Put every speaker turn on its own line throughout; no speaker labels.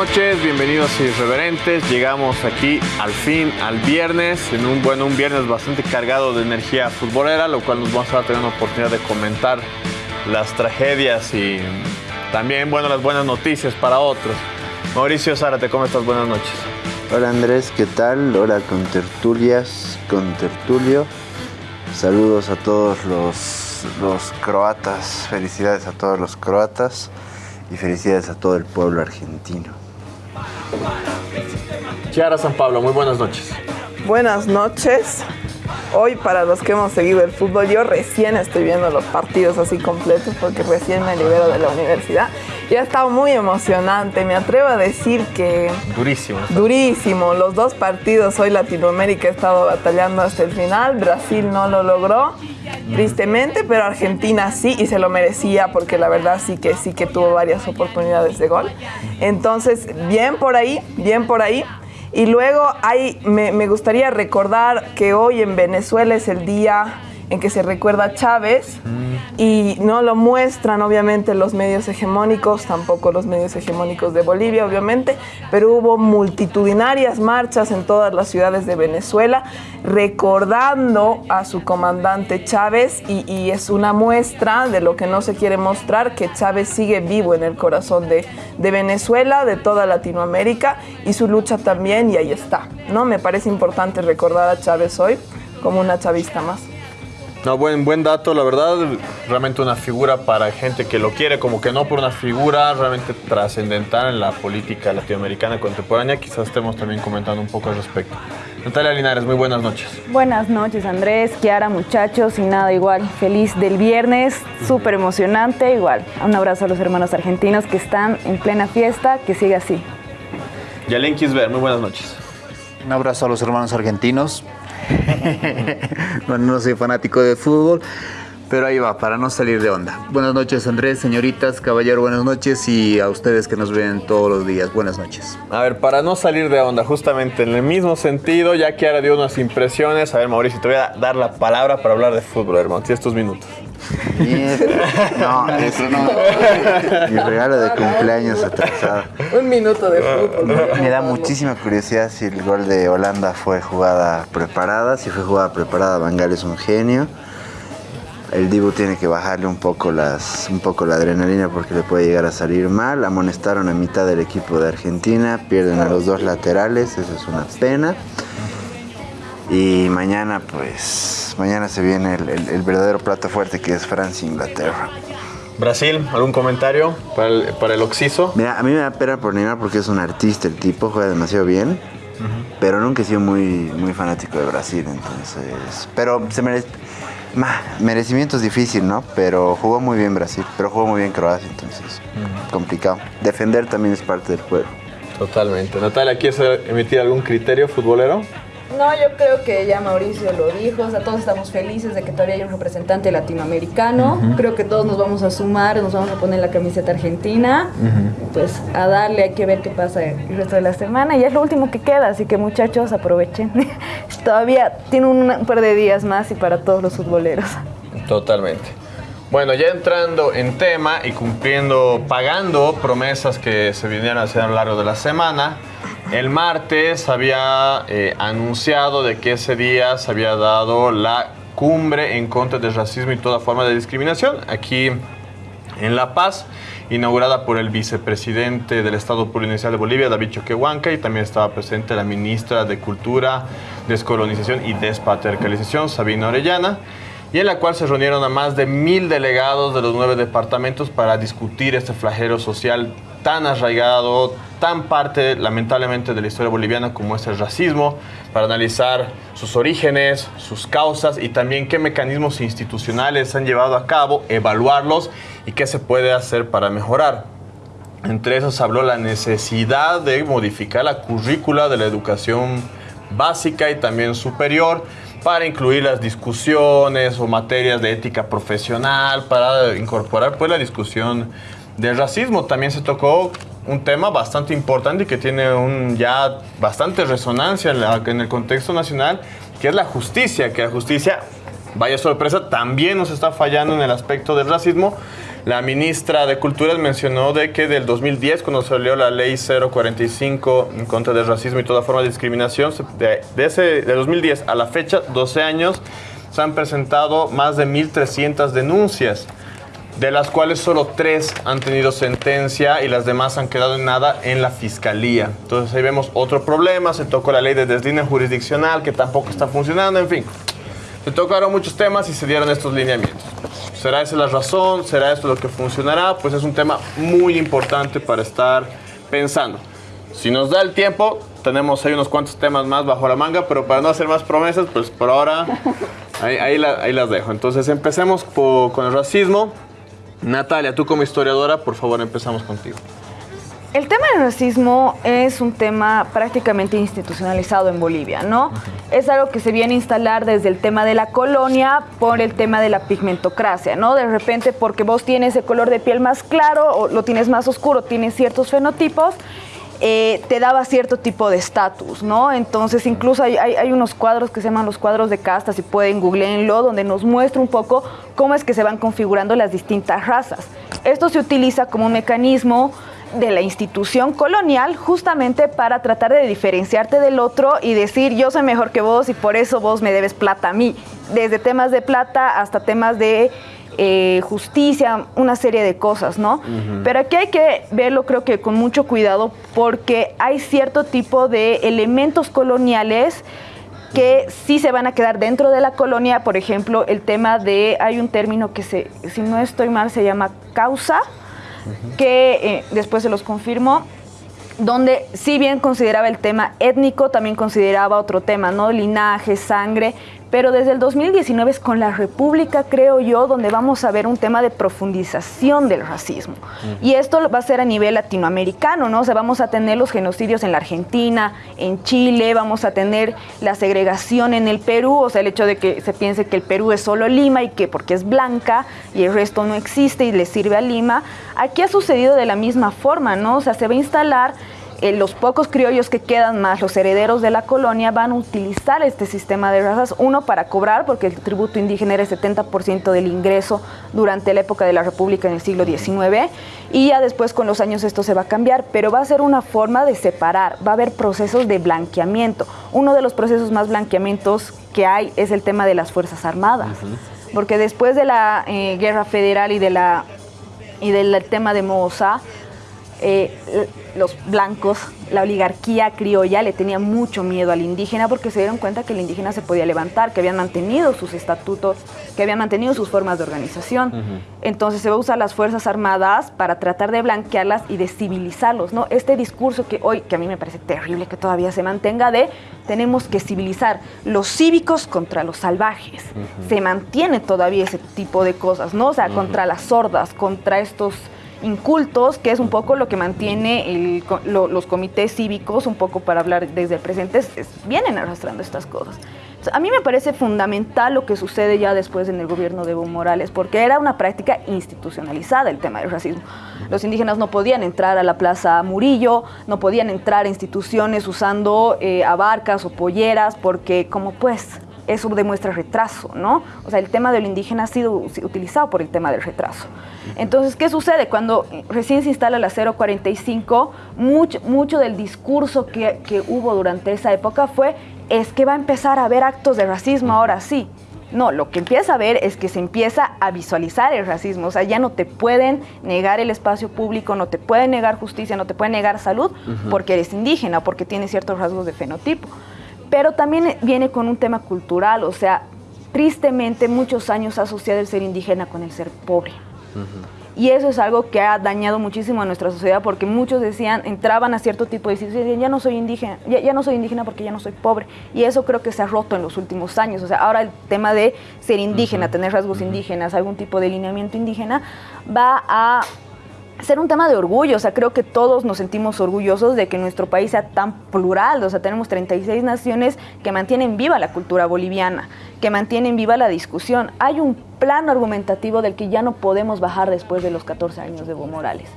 buenas noches, bienvenidos Irreverentes. Llegamos aquí al fin al viernes, en un bueno, un viernes bastante cargado de energía futbolera, lo cual nos vamos a tener una oportunidad de comentar las tragedias y también bueno, las buenas noticias para otros. Mauricio Zárate, ¿cómo estás? Buenas noches.
Hola Andrés, ¿qué tal? Hola con tertulias, con tertulio. Saludos a todos los, los croatas, felicidades a todos los croatas y felicidades a todo el pueblo argentino.
Chiara San Pablo, muy buenas noches.
Buenas noches. Hoy para los que hemos seguido el fútbol, yo recién estoy viendo los partidos así completos porque recién me libero de la universidad y ha estado muy emocionante. Me atrevo a decir que...
Durísimo.
Durísimo. Los dos partidos hoy Latinoamérica ha estado batallando hasta el final. Brasil no lo logró, tristemente, pero Argentina sí y se lo merecía porque la verdad sí que sí que tuvo varias oportunidades de gol. Entonces, bien por ahí, bien por ahí. Y luego hay, me, me gustaría recordar que hoy en Venezuela es el día en que se recuerda a Chávez y no lo muestran obviamente los medios hegemónicos, tampoco los medios hegemónicos de Bolivia obviamente, pero hubo multitudinarias marchas en todas las ciudades de Venezuela recordando a su comandante Chávez y, es una muestra de lo que no se quiere mostrar, que Chávez sigue vivo en el corazón de, de Venezuela, de toda Latinoamérica y su lucha también y ahí está, ¿no? Me parece importante recordar a Chávez hoy como una chavista más.
No, buen, buen dato, la verdad, realmente una figura para gente que lo quiere, como que no por una figura realmente trascendental en la política latinoamericana contemporánea, quizás estemos también comentando un poco al respecto. Natalia Linares, muy buenas noches.
Buenas noches Andrés, Kiara, muchachos, y nada, igual, feliz del viernes, súper emocionante, igual. Un abrazo a los hermanos argentinos que están en plena fiesta, que siga así.
Yalen Kisber, muy buenas noches.
Un abrazo a los hermanos argentinos. bueno, no soy fanático de fútbol, pero ahí va, para no salir de onda. Buenas noches Andrés, señoritas, caballero, buenas noches y a ustedes que nos ven todos los días, buenas noches.
A ver, para no salir de onda, justamente en el mismo sentido, ya que ahora dio unas impresiones, a ver Mauricio, te voy a dar la palabra para hablar de fútbol, hermano, tienes tus minutos.
No, eso no. Mi regalo de cumpleaños atrasado.
Un minuto de fútbol.
Me da muchísima curiosidad si el gol de Holanda fue jugada preparada. Si fue jugada preparada, Bangal es un genio. El Dibu tiene que bajarle un poco, las, un poco la adrenalina porque le puede llegar a salir mal. Amonestaron a mitad del equipo de Argentina, pierden a los dos laterales, eso es una pena. Y mañana, pues, mañana se viene el, el- el verdadero plato fuerte que es Francia-Inglaterra.
Brasil, ¿algún comentario para el, para el Oxiso?
Mira, a mí me da pena por Neymar porque es un artista, el tipo juega demasiado bien, pero nunca he sido muy, muy fanático de Brasil, entonces... Pero se merece... ma, merecimiento es difícil, ¿no? Pero jugó muy bien Brasil, pero jugó muy bien Croacia, entonces complicado. Defender también es parte del juego.
Totalmente. Natalia, ¿quieres emitir algún criterio futbolero?
No, yo creo que ya Mauricio lo dijo, o sea, todos estamos felices de que todavía hay un representante latinoamericano, creo que todos nos vamos a sumar, nos vamos a poner la camiseta argentina, pues a darle, hay que ver qué pasa el resto de la semana. Y es lo último que queda, así que muchachos aprovechen, todavía tiene un par de días más y para todos los futboleros.
Totalmente. Bueno, ya entrando en tema y cumpliendo, pagando promesas que se vinieron a hacer a lo largo de la semana, el martes había eh, anunciado de que ese día se había dado la cumbre en contra del racismo y toda forma de discriminación aquí en La Paz, inaugurada por el vicepresidente del Estado Plurinacional de Bolivia, David Choquehuanca, y también estaba presente la ministra de Cultura, Descolonización y Despatriarcalización, Sabina Orellana, y en la cual se reunieron a más de mil delegados de los nueve departamentos para discutir este flagelo social tan arraigado, tan parte lamentablemente de la historia boliviana como es el racismo, para analizar sus orígenes, sus causas y también qué mecanismos institucionales han llevado a cabo, evaluarlos y qué se puede hacer para mejorar. Entre esos habló la necesidad de modificar la currícula de la educación básica y también superior para incluir las discusiones o materias de ética profesional, para incorporar pues la discusión del racismo. También se tocó un tema bastante importante y que tiene un, ya bastante resonancia en, el contexto nacional, que es la justicia, que la justicia, vaya sorpresa, también nos está fallando en el aspecto del racismo, La ministra de Cultura mencionó de que del 2010, cuando salió la ley 045 en contra del racismo y toda forma de discriminación, de, ese, de 2010 a la fecha, 12 años, se han presentado más de 1.300 denuncias de las cuales solo tres han tenido sentencia y las demás han quedado en nada en la fiscalía. Entonces ahí vemos otro problema, se tocó la ley de deslínea jurisdiccional que tampoco está funcionando, en fin. Se tocaron muchos temas y se dieron estos lineamientos. ¿Será esa la razón? ¿Será esto lo que funcionará? Pues es un tema muy importante para estar pensando. Si nos da el tiempo, tenemos ahí unos cuantos temas más bajo la manga, pero para no hacer más promesas, pues por ahora ahí, las dejo. Entonces empecemos con el racismo. Natalia, tú como historiadora, por favor, empezamos contigo.
El tema del racismo es un tema prácticamente institucionalizado en Bolivia, ¿no? Es algo que se viene a instalar desde el tema de la colonia por el tema de la pigmentocracia, ¿no? De repente porque vos tienes el color de piel más claro o lo tienes más oscuro, tienes ciertos fenotipos, eh, te daba cierto tipo de estatus, ¿no? Entonces incluso hay, hay, unos cuadros que se llaman los cuadros de casta, si pueden googleenlo, donde nos muestra un poco cómo es que se van configurando las distintas razas. Esto se utiliza como un mecanismo de la institución colonial justamente para tratar de diferenciarte del otro y decir yo soy mejor que vos y por eso vos me debes plata a mí, desde temas de plata hasta temas de eh, justicia, una serie de cosas, ¿no? Pero aquí hay que verlo creo que con mucho cuidado porque hay cierto tipo de elementos coloniales que sí se van a quedar dentro de la colonia, por ejemplo, el tema de, hay un término que se, si no estoy mal, se llama causa, que eh, después se los confirmo, donde si bien consideraba el tema étnico, también consideraba otro tema, ¿no? Linaje, sangre, pero desde el 2019 es con la República, creo yo, donde vamos a ver un tema de profundización del racismo. Y esto va a ser a nivel latinoamericano, ¿no? O sea, vamos a tener los genocidios en la Argentina, en Chile, vamos a tener la segregación en el Perú, o sea, el hecho de que se piense que el Perú es solo Lima y que porque es blanca y el resto no existe y le sirve a Lima. Aquí ha sucedido de la misma forma, ¿no? O sea, se va a instalar eh, los pocos criollos que quedan más, los herederos de la colonia, van a utilizar este sistema de razas, uno para cobrar, porque el tributo indígena era el 70% del ingreso durante la época de la República en el siglo XIX, y ya después con los años esto se va a cambiar, pero va a ser una forma de separar, va a haber procesos de blanqueamiento. Uno de los procesos más blanqueamientos que hay es el tema de las Fuerzas Armadas, porque después de la eh, Guerra Federal y, de la, y del tema de Moza, eh, los blancos, la oligarquía criolla le tenía mucho miedo al indígena porque se dieron cuenta que el indígena se podía levantar, que habían mantenido sus estatutos, que habían mantenido sus formas de organización. Entonces se va a usar las Fuerzas Armadas para tratar de blanquearlas y de civilizarlos. ¿no? Este discurso que hoy, que a mí me parece terrible que todavía se mantenga de tenemos que civilizar los cívicos contra los salvajes. Se mantiene todavía ese tipo de cosas, ¿no? O sea, contra las sordas, contra estos incultos, que es un poco lo que mantiene los comités cívicos, un poco para hablar desde el presente, vienen arrastrando estas cosas. a mí me parece fundamental lo que sucede ya después en el gobierno de Evo Morales, porque era una práctica institucionalizada el tema del racismo. Los indígenas no podían entrar a la Plaza Murillo, no podían entrar a instituciones usando eh, abarcas o polleras, porque como pues eso demuestra retraso, ¿no? O sea, el tema del indígena ha sido utilizado por el tema del retraso. Entonces, ¿qué sucede? Cuando recién se instala la 045, mucho, mucho del discurso que, que hubo durante esa época fue, es que va a empezar a haber actos de racismo ahora sí. No, lo que empieza a ver es que se empieza a visualizar el racismo. O sea, ya no te pueden negar el espacio público, no te pueden negar justicia, no te pueden negar salud porque eres indígena, porque tienes ciertos rasgos de fenotipo pero también viene con un tema cultural, o sea, tristemente muchos años ha asociado el ser indígena con el ser pobre. Y eso es algo que ha dañado muchísimo a nuestra sociedad porque muchos decían, entraban a cierto tipo de sitios y decían, ya no soy indígena, ya, no soy indígena porque ya no soy pobre. Y eso creo que se ha roto en los últimos años. O sea, ahora el tema de ser indígena, tener rasgos indígenas, algún tipo de lineamiento indígena, va a ser un tema de orgullo, o sea, creo que todos nos sentimos orgullosos de que nuestro país sea tan plural, o sea, tenemos 36 naciones que mantienen viva la cultura boliviana, que mantienen viva la discusión. Hay un plano argumentativo del que ya no podemos bajar después de los 14 años de Evo Morales,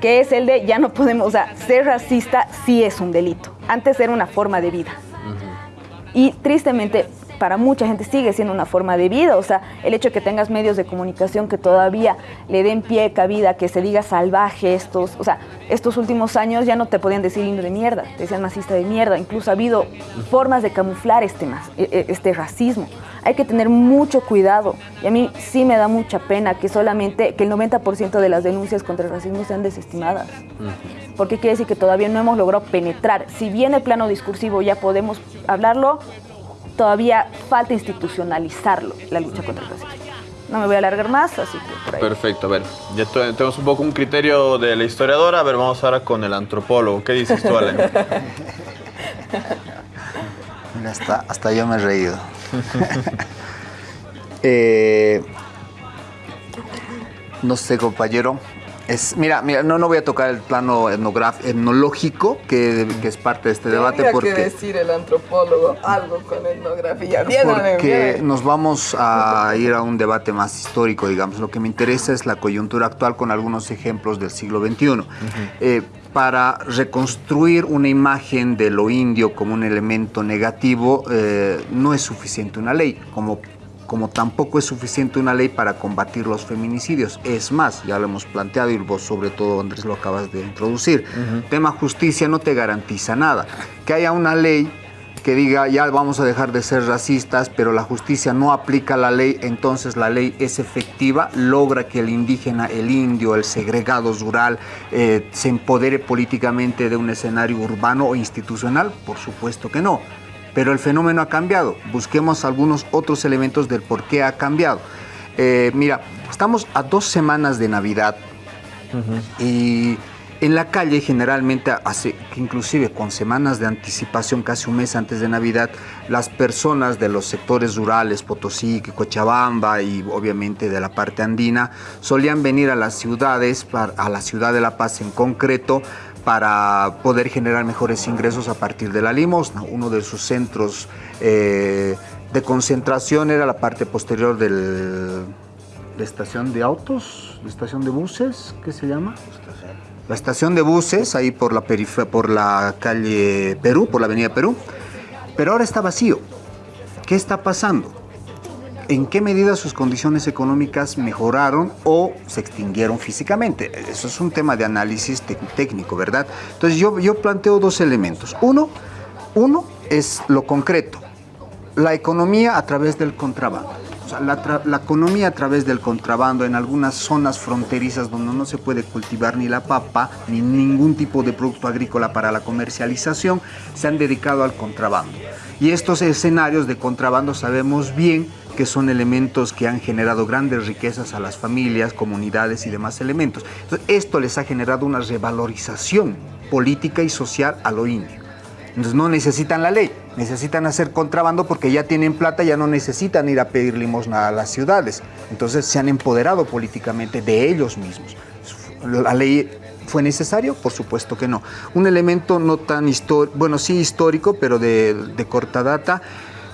que es el de ya no podemos, o sea, ser racista sí es un delito, antes era una forma de vida. Y tristemente para mucha gente sigue siendo una forma de vida. O sea, el hecho de que tengas medios de comunicación que todavía le den pie, cabida, que se diga salvaje estos, o sea, estos últimos años ya no te podían decir indio de mierda, te decían masista de mierda. Incluso ha habido formas de camuflar este, e, e, este racismo. Hay que tener mucho cuidado. Y a mí sí me da mucha pena que solamente, que el 90% de las denuncias contra el racismo sean desestimadas. Porque quiere decir que todavía no hemos logrado penetrar. Si bien el plano discursivo ya podemos hablarlo, todavía falta institucionalizarlo, la lucha contra el racismo. No me voy a alargar más, así que por ahí.
Perfecto, a ver, ya tenemos un poco un criterio de la historiadora, a ver, vamos ahora con el antropólogo. ¿Qué dices tú, Ale?
hasta, hasta yo me he reído. Eh, no sé, compañero, es, mira, mira, no, no voy a tocar el plano etnológico, que, que, es parte de este debate.
porque que decir el antropólogo algo con etnografía. Bien,
porque nos vamos a ir a un debate más histórico, digamos. Lo que me interesa es la coyuntura actual con algunos ejemplos del siglo XXI. Eh, para reconstruir una imagen de lo indio como un elemento negativo, eh, no es suficiente una ley, como como tampoco es suficiente una ley para combatir los feminicidios. Es más, ya lo hemos planteado y vos sobre todo Andrés lo acabas de introducir. Tema justicia no te garantiza nada. Que haya una ley que diga ya vamos a dejar de ser racistas, pero la justicia no aplica la ley, entonces la ley es efectiva, logra que el indígena, el indio, el segregado rural eh, se empodere políticamente de un escenario urbano o institucional, por supuesto que no pero el fenómeno ha cambiado. Busquemos algunos otros elementos del por qué ha cambiado. Eh, mira, estamos a dos semanas de Navidad y en la calle generalmente, hace, inclusive con semanas de anticipación, casi un mes antes de Navidad, las personas de los sectores rurales, Potosí, Cochabamba y obviamente de la parte andina, solían venir a las ciudades, a la ciudad de La Paz en concreto, para poder generar mejores ingresos a partir de la limosna. Uno de sus centros eh, de concentración era la parte posterior de la estación de autos, la estación de buses, ¿qué se llama? La estación de buses, ahí por la, por la calle Perú, por la avenida Perú. Pero ahora está vacío. ¿Qué está pasando? En qué medida sus condiciones económicas mejoraron o se extinguieron físicamente. Eso es un tema de análisis técnico, ¿verdad? Entonces yo, planteo dos elementos. Uno, uno es lo concreto, la economía a través del contrabando. O sea, la, economía a través del contrabando en algunas zonas fronterizas donde no se puede cultivar ni la papa ni ningún tipo de producto agrícola para la comercialización, se han dedicado al contrabando. Y estos escenarios de contrabando sabemos bien que son elementos que han generado grandes riquezas a las familias, comunidades y demás elementos. Esto les ha generado una revalorización política y social a lo indio. Entonces no necesitan la ley, necesitan hacer contrabando porque ya tienen plata, ya no necesitan ir a pedir limosna a las ciudades. Entonces se han empoderado políticamente de ellos mismos. ¿La ley fue necesario? Por supuesto que no. Un elemento no tan histórico, bueno, sí histórico, pero de corta data,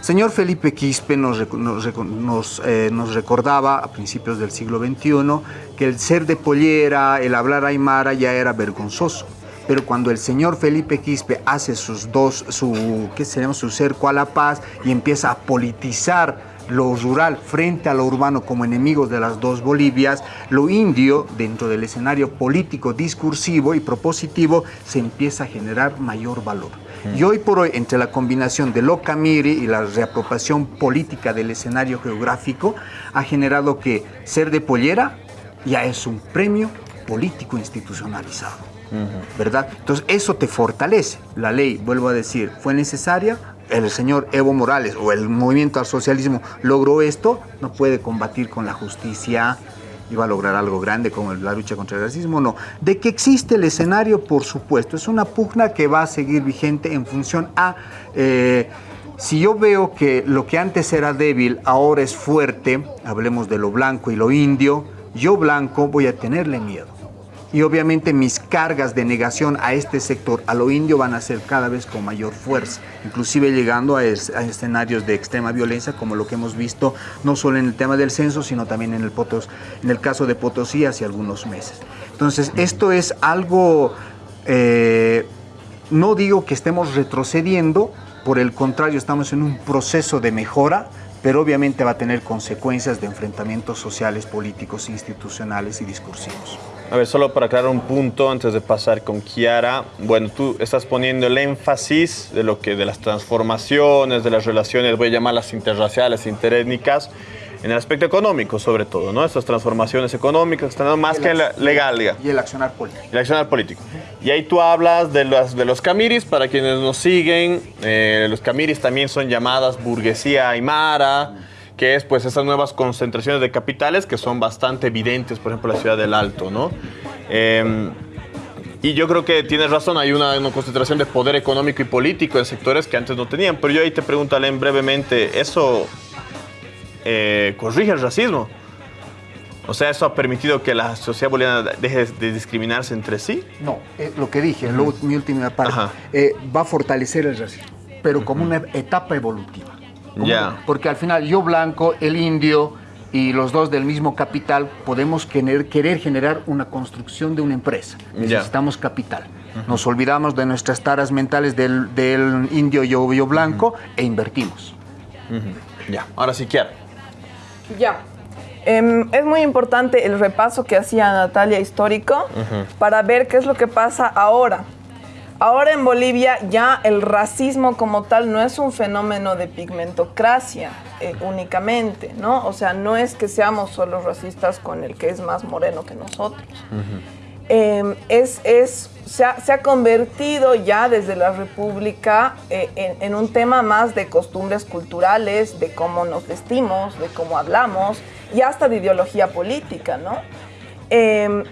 Señor Felipe Quispe eh, nos, recordaba a principios del siglo XXI que el ser de pollera, el hablar aymara ya era vergonzoso. Pero cuando el señor Felipe Quispe hace sus dos, su, ¿qué su cerco a la paz y empieza a politizar lo rural frente a lo urbano como enemigos de las dos Bolivias, lo indio dentro del escenario político, discursivo y propositivo se empieza a generar mayor valor. Y hoy por hoy, entre la combinación de lo Camiri y la reapropiación política del escenario geográfico, ha generado que ser de pollera ya es un premio político institucionalizado. ¿Verdad? Entonces eso te fortalece. La ley, vuelvo a decir, fue necesaria, el señor Evo Morales o el movimiento al socialismo logró esto, no puede combatir con la justicia, iba a lograr algo grande como la lucha contra el racismo, no. De que existe el escenario, por supuesto, es una pugna que va a seguir vigente en función a... Eh, si yo veo que lo que antes era débil ahora es fuerte, hablemos de lo blanco y lo indio, yo blanco voy a tenerle miedo y obviamente mis cargas de negación a este sector, a lo indio, van a ser cada vez con mayor fuerza, inclusive llegando a, escenarios de extrema violencia como lo que hemos visto no solo en el tema del censo, sino también en el, Potos, en el caso de Potosí hace algunos meses. Entonces, esto es algo, eh, no digo que estemos retrocediendo,
por el contrario, estamos en un proceso de mejora, pero obviamente va a tener consecuencias de enfrentamientos sociales, políticos, institucionales y discursivos.
A ver, solo para aclarar un punto antes de pasar con Kiara. Bueno, tú estás poniendo el énfasis de lo que de las transformaciones, de las relaciones, voy a llamarlas interraciales, interétnicas, en el aspecto económico sobre todo, ¿no? Estas transformaciones económicas están más que la legal, diga.
Y el accionar político.
El accionar político. Y ahí tú hablas de los, de los camiris, para quienes nos siguen, eh, los camiris también son llamadas burguesía aymara, que es pues esas nuevas concentraciones de capitales que son bastante evidentes, por ejemplo, la ciudad del Alto, ¿no? Eh, y yo creo que tienes razón, hay una, una, concentración de poder económico y político en sectores que antes no tenían. Pero yo ahí te pregunto, Alem, brevemente, ¿eso eh, corrige el racismo? O sea, ¿eso ha permitido que la sociedad boliviana deje de discriminarse entre sí?
No, eh, lo que dije, lo, mi última parte, eh, va a fortalecer el racismo, pero como una etapa evolutiva.
Ya.
Porque al final yo blanco, el indio y los dos del mismo capital podemos querer, querer generar una construcción de una empresa. Necesitamos capital. Nos olvidamos de nuestras taras mentales del, del indio yo, yo blanco e invertimos.
Ya, ahora sí quiero.
Ya. Em, es muy importante el repaso que hacía Natalia histórico para ver qué es lo que pasa ahora. Ahora en Bolivia ya el racismo como tal no es un fenómeno de pigmentocracia eh, únicamente, ¿no? O sea, no es que seamos solo racistas con el que es más moreno que nosotros. Eh, es, es, se, ha, se, ha, convertido ya desde la República eh, en, en, un tema más de costumbres culturales, de cómo nos vestimos, de cómo hablamos y hasta de ideología política, ¿no? Eh,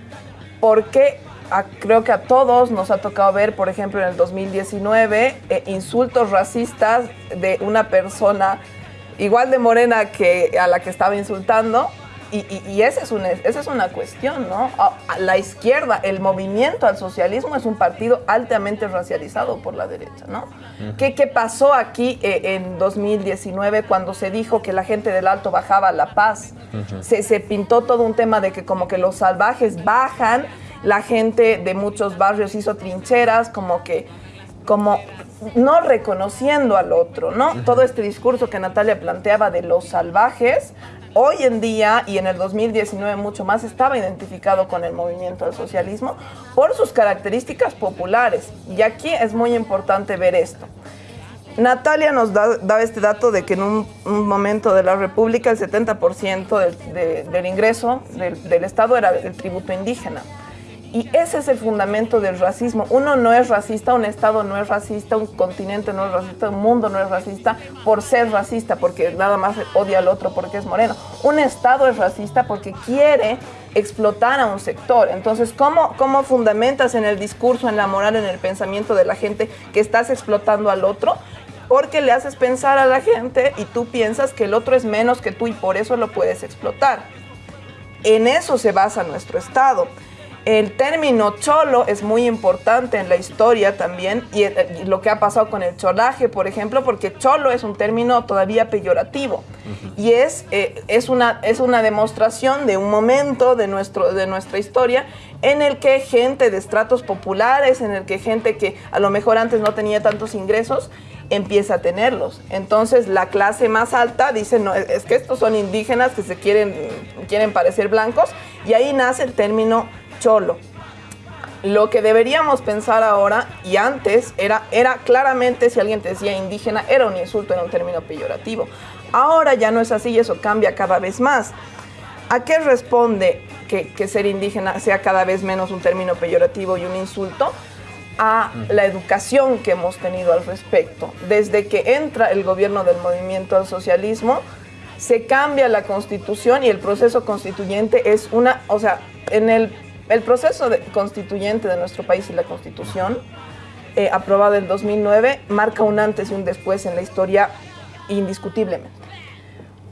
porque a, creo que a todos nos ha tocado ver, por ejemplo, en el 2019, eh, insultos racistas de una persona igual de morena que a la que estaba insultando. Y, y, y esa, es una, esa es una cuestión, ¿no? A, a la izquierda, el movimiento al socialismo es un partido altamente racializado por la derecha, ¿no? Uh -huh. ¿Qué, ¿Qué, pasó aquí eh, en 2019 cuando se dijo que la gente del Alto bajaba a La Paz? Uh -huh. se, se pintó todo un tema de que como que los salvajes bajan la gente de muchos barrios hizo trincheras, como que, como no reconociendo al otro, ¿no? Uh -huh. Todo este discurso que Natalia planteaba de los salvajes, hoy en día y en el 2019 mucho más, estaba identificado con el movimiento del socialismo por sus características populares. Y aquí es muy importante ver esto. Natalia nos da, da, este dato de que en un, un, momento de la República el 70% del, de, del ingreso del, del Estado era el tributo indígena. Y ese es el fundamento del racismo. Uno no es racista, un Estado no es racista, un continente no es racista, un mundo no es racista por ser racista, porque nada más odia al otro porque es moreno. Un Estado es racista porque quiere explotar a un sector. Entonces, ¿cómo, ¿cómo fundamentas en el discurso, en la moral, en el pensamiento de la gente que estás explotando al otro? Porque le haces pensar a la gente y tú piensas que el otro es menos que tú y por eso lo puedes explotar. En eso se basa nuestro Estado. El término cholo es muy importante en la historia también y, y, lo que ha pasado con el cholaje, por ejemplo, porque cholo es un término todavía peyorativo uh -huh. y es, eh, es, una, es una demostración de un momento de, nuestro, de nuestra historia en el que gente de estratos populares, en el que gente que a lo mejor antes no tenía tantos ingresos, empieza a tenerlos. Entonces la clase más alta dice, no, es que estos son indígenas que se quieren, quieren parecer blancos y ahí nace el término cholo. Lo que deberíamos pensar ahora y antes era, era claramente si alguien te decía indígena era un insulto, era un término peyorativo. Ahora ya no es así y eso cambia cada vez más. ¿A qué responde que, que ser indígena sea cada vez menos un término peyorativo y un insulto? a la educación que hemos tenido al respecto. Desde que entra el gobierno del movimiento al socialismo, se cambia la constitución y el proceso constituyente es una, o sea, en el el proceso constituyente de nuestro país y la constitución, eh, aprobada en 2009, marca un antes y un después en la historia indiscutiblemente.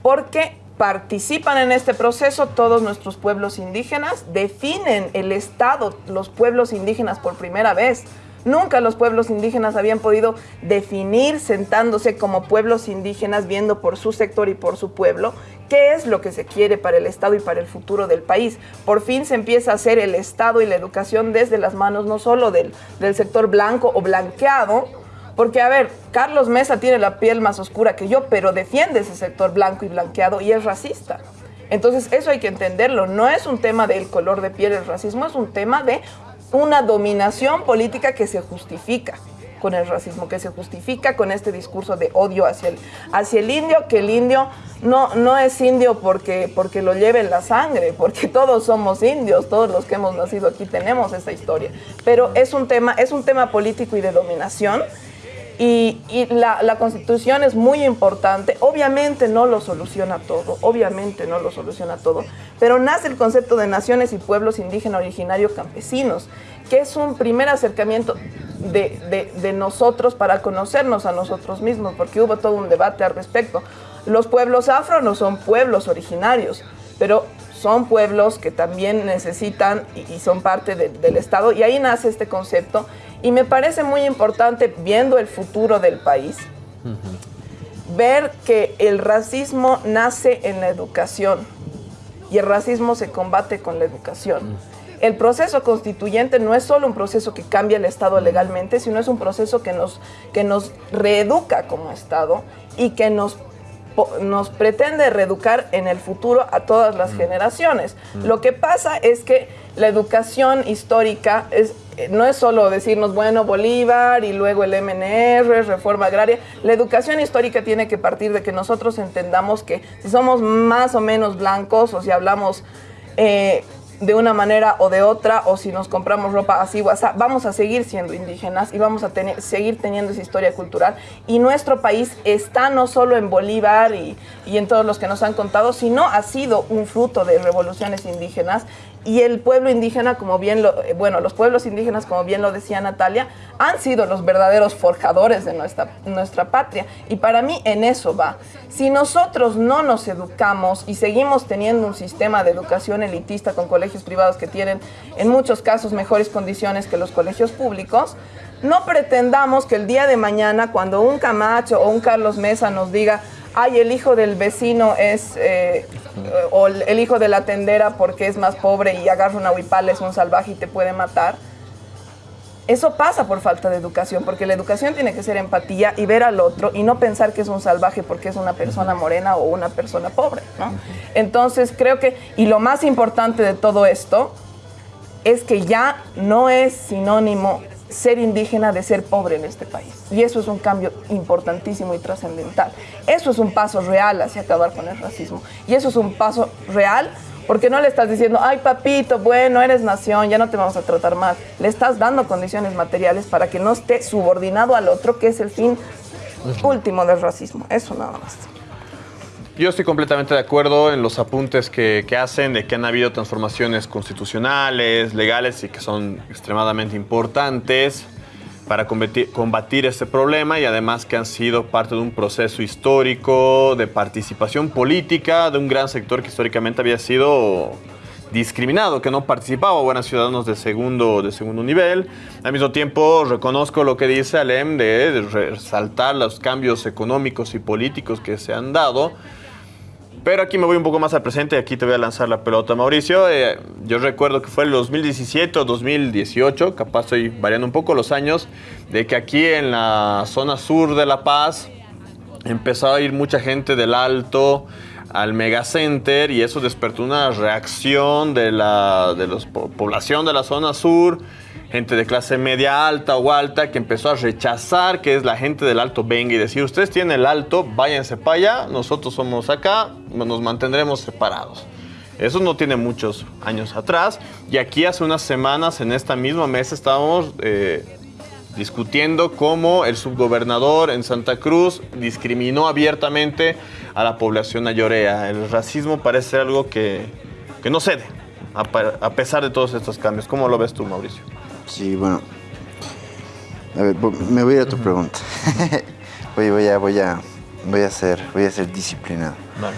Porque participan en este proceso todos nuestros pueblos indígenas, definen el Estado, los pueblos indígenas por primera vez. Nunca los pueblos indígenas habían podido definir sentándose como pueblos indígenas, viendo por su sector y por su pueblo, qué es lo que se quiere para el Estado y para el futuro del país. Por fin se empieza a hacer el Estado y la educación desde las manos no solo del, del sector blanco o blanqueado, Porque, a ver, Carlos Mesa tiene la piel más oscura que yo, pero defiende ese sector blanco y blanqueado y es racista. Entonces, eso hay que entenderlo. No es un tema del color de piel el racismo, es un tema de una dominación política que se justifica con el racismo, que se justifica con este discurso de odio hacia el, hacia el indio, que el indio no, no es indio porque, porque lo lleve la sangre, porque todos somos indios, todos los que hemos nacido aquí tenemos esa historia. Pero es un tema, es un tema político y de dominación. Y, la, constitución es muy importante, obviamente no lo soluciona todo, obviamente no lo soluciona todo, pero nace el concepto de naciones y pueblos indígenas originarios campesinos, que es un primer acercamiento de, nosotros para conocernos a nosotros mismos, porque hubo todo un debate al respecto. Los pueblos afro no son pueblos originarios, pero son pueblos que también necesitan y, son parte de, del Estado, y ahí nace este concepto, y me parece muy importante, viendo el futuro del país, uh -huh. ver que el racismo nace en la educación, y el racismo se combate con la educación. Uh -huh el proceso constituyente no es solo un proceso que cambia el Estado legalmente, sino es un proceso que nos, que nos reeduca como Estado y que nos, nos pretende reeducar en el futuro a todas las mm. generaciones. Mm. Lo que pasa es que la educación histórica es, no es solo decirnos, bueno, Bolívar y luego el MNR, reforma agraria. La educación histórica tiene que partir de que nosotros entendamos que si somos más o menos blancos o si hablamos... Eh, de una manera o de otra, o si nos compramos ropa así o así, vamos a seguir siendo indígenas y vamos a tener, seguir teniendo esa historia cultural. Y nuestro país está no solo en Bolívar y, y en todos los que nos han contado, sino ha sido un fruto de revoluciones indígenas y el pueblo indígena, como bien lo, bueno, los pueblos indígenas, como bien lo decía Natalia, han sido los verdaderos forjadores de nuestra, nuestra patria. Y para mí en eso va. Si nosotros no nos educamos y seguimos teniendo un sistema de educación elitista con colegios privados que tienen en muchos casos mejores condiciones que los colegios públicos, no pretendamos que el día de mañana, cuando un Camacho o un Carlos Mesa nos diga, ay, el hijo del vecino es, eh, o el hijo de la tendera porque es más pobre y agarra una huipala, es un salvaje y te puede matar. Eso pasa por falta de educación, porque la educación tiene que ser empatía y ver al otro y no pensar que es un salvaje porque es una persona morena o una persona pobre, ¿no? Entonces creo que, y lo más importante de todo esto, es que ya no es sinónimo ser indígena de ser pobre en este país. Y eso es un cambio importantísimo y trascendental. Eso es un paso real hacia acabar con el racismo. Y eso es un paso real porque no le estás diciendo, ay papito, bueno, eres nación, ya no te vamos a tratar mal. Le estás dando condiciones materiales para que no esté subordinado al otro, que es el fin último del racismo. Eso nada más.
Yo estoy completamente de acuerdo en los apuntes que, que, hacen de que han habido transformaciones constitucionales, legales y que son extremadamente importantes para combatir, combatir este problema y además que han sido parte de un proceso histórico de participación política de un gran sector que históricamente había sido discriminado, que no participaba, buenos ciudadanos de segundo, de segundo nivel. Al mismo tiempo, reconozco lo que dice Alem de resaltar los cambios económicos y políticos que se han dado, pero aquí me voy un poco más al presente aquí te voy a lanzar la pelota, Mauricio. Eh, yo recuerdo que fue el 2017 o 2018, capaz estoy variando un poco los años, de que aquí en la zona sur de La Paz empezó a ir mucha gente del Alto al Megacenter y eso despertó una reacción de la de los, población de la zona sur gente de clase media alta o alta que empezó a rechazar que es la gente del alto venga y decir, ustedes tienen el alto, váyanse para allá, nosotros somos acá, nos mantendremos separados. Eso no tiene muchos años atrás y aquí hace unas semanas en esta misma mesa estábamos eh, discutiendo cómo el subgobernador en Santa Cruz discriminó abiertamente a la población ayorea. El racismo parece algo que, que no cede, a, a pesar de todos estos cambios. ¿Cómo lo ves tú, Mauricio?
Sí, bueno. A ver, me voy a ir a tu uh -huh. pregunta. voy, voy, a, voy, a, voy, a ser, voy a ser disciplinado. Vale.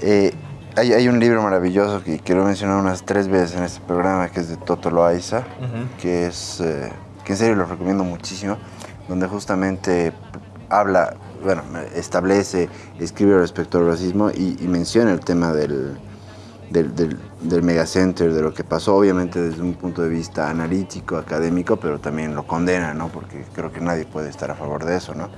Eh, hay, hay, un libro maravilloso que, que, lo he mencionado unas tres veces en este programa, que es de Toto Loaiza, uh -huh. que es, eh, que en serio lo recomiendo muchísimo, donde justamente habla, bueno, establece, escribe respecto al racismo y, y menciona el tema del, del, del, del megacenter, de lo que pasó, obviamente desde un punto de vista analítico, académico, pero también lo condena, ¿no? Porque creo que nadie puede estar a favor de eso, ¿no?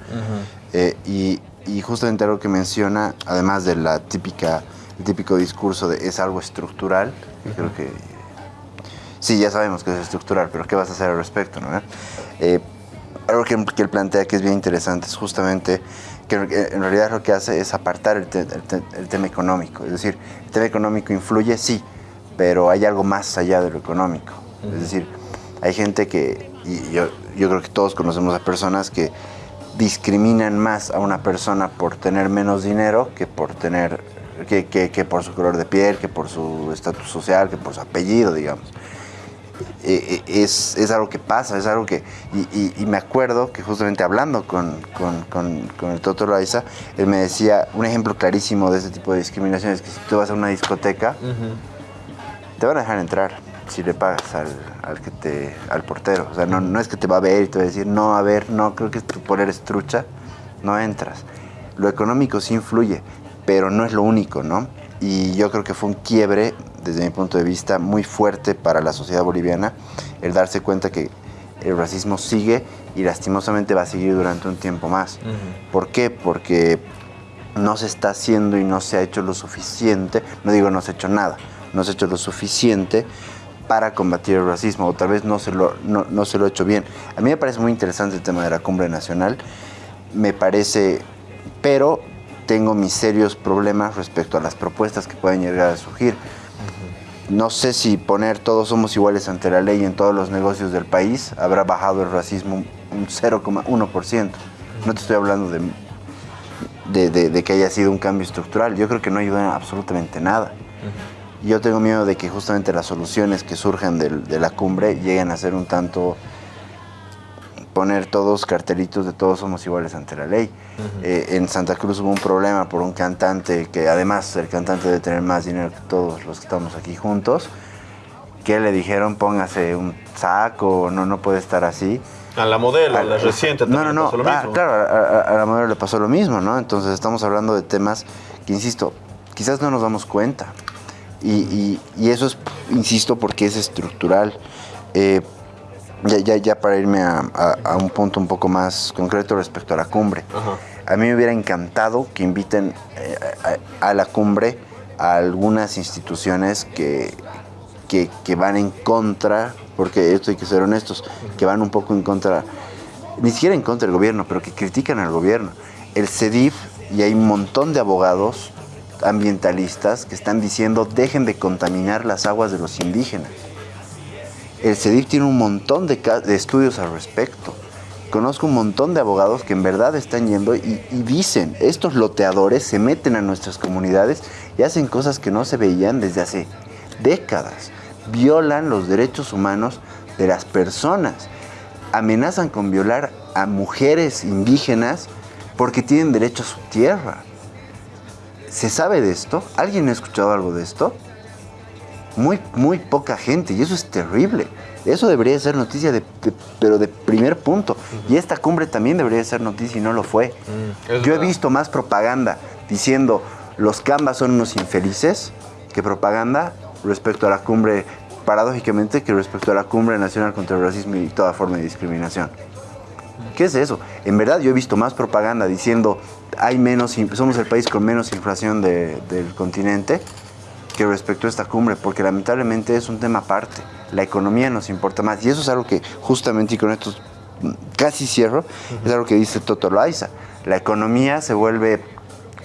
Eh, y, y justamente algo que menciona, además de la típica, el típico discurso de es algo estructural, que creo que sí, ya sabemos que es estructural, pero ¿qué vas a hacer al respecto, no? Eh, algo que, que él plantea que es bien interesante es justamente que en realidad lo que hace es apartar el, te- el te- el tema económico. Es decir, el tema económico influye, sí, pero hay algo más allá de lo económico. Es decir, hay gente que, y yo, yo creo que todos conocemos a personas que discriminan más a una persona por tener menos dinero que por tener, que, que- que por su color de piel, que por su estatus social, que por su apellido, digamos eh, eh, es, es algo que pasa, es algo que... Y, y- y me acuerdo que justamente hablando con, con, con- con el Toto Loaiza, él me decía, un ejemplo clarísimo de ese tipo de discriminación es que si tú vas a una discoteca, te van a dejar entrar si le pagas al, al que te, al portero. O sea, no, no es que te va a ver y te va a decir, no, a ver, no, creo que tú por eres trucha, no entras. Lo económico sí influye, pero no es lo único, ¿no? Y yo creo que fue un quiebre, desde mi punto de vista, muy fuerte para la sociedad boliviana, el darse cuenta que el racismo sigue y lastimosamente va a seguir durante un tiempo más. ¿Por qué? Porque no se está haciendo y no se ha hecho lo suficiente, no digo no se ha hecho nada, no se ha hecho lo suficiente para combatir el racismo, o tal vez no se lo, no, no se lo ha hecho bien. A mí me parece muy interesante el tema de la cumbre nacional, me parece, pero tengo mis serios problemas respecto a las propuestas que pueden llegar a surgir. No sé si poner todos somos iguales ante la ley en todos los negocios del país habrá bajado el racismo un 0,1%. No te estoy hablando de, de, de- de que haya sido un cambio estructural. Yo creo que no ayuda en absolutamente nada. Yo tengo miedo de que justamente las soluciones que surjan de la cumbre lleguen a ser un tanto poner todos cartelitos de todos somos iguales ante la ley. Eh, en Santa Cruz hubo un problema por un cantante que además el cantante debe tener más dinero que todos los que estamos aquí juntos, que le dijeron póngase un saco, no, no puede estar así.
A la modelo, a la
Al-
reciente
No, no,
también
no.
pasó lo
Ah,
mismo.
claro, a, a- a la modelo le pasó lo mismo, ¿no? Entonces estamos hablando de temas que, insisto, quizás no nos damos cuenta. Y, y- y eso es, insisto, porque es estructural. Eh, ya, ya, ya para irme a, a- a un punto un poco más concreto respecto a la cumbre.
Ajá.
A mí me hubiera encantado que inviten eh, a, a la cumbre a algunas instituciones que, que, que van en contra, porque esto hay que ser honestos, que van un poco en contra, ni siquiera en contra del gobierno, pero que critican al gobierno. El CEDIF, y hay un montón de abogados ambientalistas que están diciendo dejen de contaminar las aguas de los indígenas. El CEDIF tiene un montón de, estudios al respecto. Conozco un montón de abogados que en verdad están yendo y, y dicen, estos loteadores se meten a nuestras comunidades y hacen cosas que no se veían desde hace décadas. Violan los derechos humanos de las personas. Amenazan con violar a mujeres indígenas porque tienen derecho a su tierra. ¿Se sabe de esto? ¿Alguien ha escuchado algo de esto? Muy, muy poca gente y eso es terrible. Eso debería ser noticia, de, de- pero de primer punto. Y esta cumbre también debería ser noticia y no lo fue.
Mm,
Yo he visto más propaganda diciendo los cambas son unos infelices que propaganda respecto a la cumbre, paradójicamente, que respecto a la cumbre nacional contra el racismo y toda forma de discriminación. ¿Qué es eso? En verdad yo he visto más propaganda diciendo hay menos, somos el país con menos inflación de- del continente que respecto a esta cumbre, porque lamentablemente es un tema aparte. La economía nos importa más. Y eso es algo que justamente, y con esto mm, casi cierro, es algo que dice Toto Loaiza. La economía se vuelve...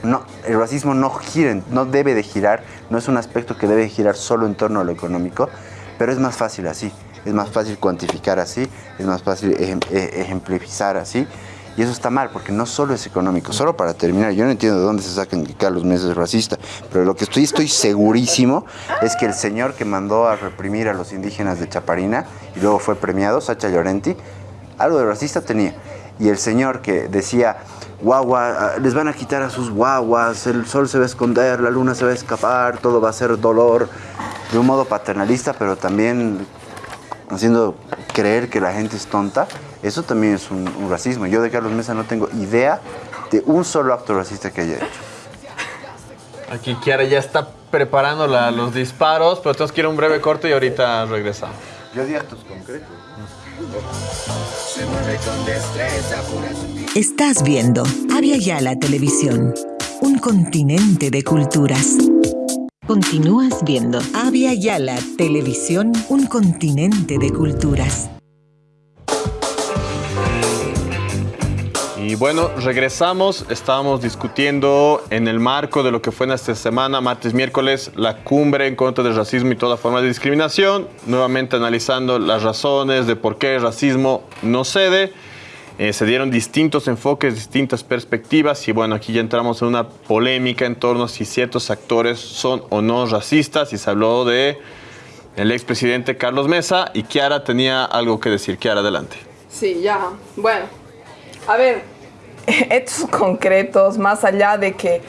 No, el racismo no gira, no debe de girar, no es un aspecto que debe girar solo en torno a lo económico, pero es más fácil así. Es más fácil cuantificar así, es más fácil e- ejemplificar así. Y eso está mal, porque no solo es económico. Solo para terminar, yo no entiendo de dónde se sacan que Carlos Mesa es racista, pero lo que estoy, estoy segurísimo es que el señor que mandó a reprimir a los indígenas de Chaparina y luego fue premiado, Sacha Llorenti, algo de racista tenía. Y el señor que decía, guagua, les van a quitar a sus guaguas, el sol se va a esconder, la luna se va a escapar, todo va a ser dolor, de un modo paternalista, pero también haciendo creer que la gente es tonta, eso también es un, un racismo. Yo de Carlos Mesa no tengo idea de un solo acto racista que haya hecho.
Aquí Kiara ya está preparando la- los disparos, pero tenemos que ir a un breve corte y ahorita regresamos.
Yo di actos concretos.
Estás viendo Avia Yala Televisión, un continente de culturas. Continúas viendo Avia Yala Televisión, un continente de culturas.
Y bueno, regresamos. Estábamos discutiendo en el marco de lo que fue en esta semana, martes, miércoles, la cumbre en contra del racismo y toda forma de discriminación. Nuevamente analizando las razones de por qué el racismo no cede. Eh, se dieron distintos enfoques, distintas perspectivas y bueno, aquí ya entramos en una polémica en torno a si ciertos actores son o no racistas y se habló de el expresidente Carlos Mesa y Kiara tenía algo que decir. Kiara, adelante.
Sí, ya. Bueno, a ver, hechos concretos, más allá de que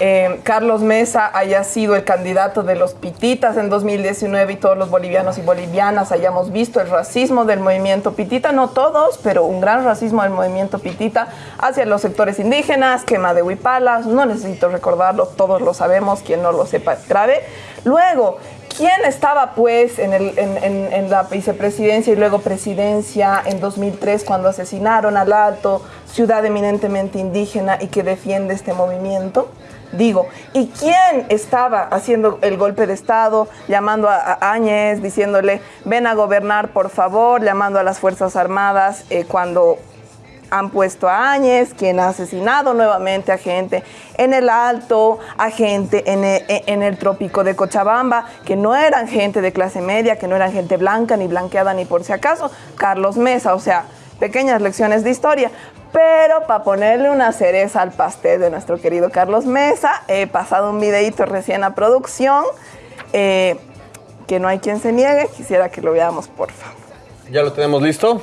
eh, Carlos Mesa haya sido el candidato de los pititas en 2019 y todos los bolivianos y bolivianas hayamos visto el racismo del movimiento pitita, no todos, pero un gran racismo del movimiento pitita hacia los sectores indígenas, quema de huipalas, no necesito recordarlo, todos lo sabemos, quien no lo sepa es grave. Luego, ¿Quién estaba pues en, en la vicepresidencia y luego presidencia en 2003 cuando asesinaron al Alto, ciudad eminentemente indígena y que defiende este movimiento? Digo, ¿y quién estaba haciendo el golpe de Estado, llamando a, a Áñez, diciéndole, ven a gobernar por favor, llamando a las Fuerzas Armadas eh, cuando han puesto a Áñez, quien ha asesinado nuevamente a gente en el Alto, a gente en el, en el trópico de Cochabamba, que no eran gente de clase media, que no eran gente blanca, ni blanqueada, ni por si acaso. Carlos Mesa, o sea, pequeñas lecciones de historia. Pero para ponerle una cereza al pastel de nuestro querido Carlos Mesa, he pasado un videito recién a producción, eh, que no hay quien se niegue, quisiera que lo veamos, por favor.
¿Ya lo tenemos listo?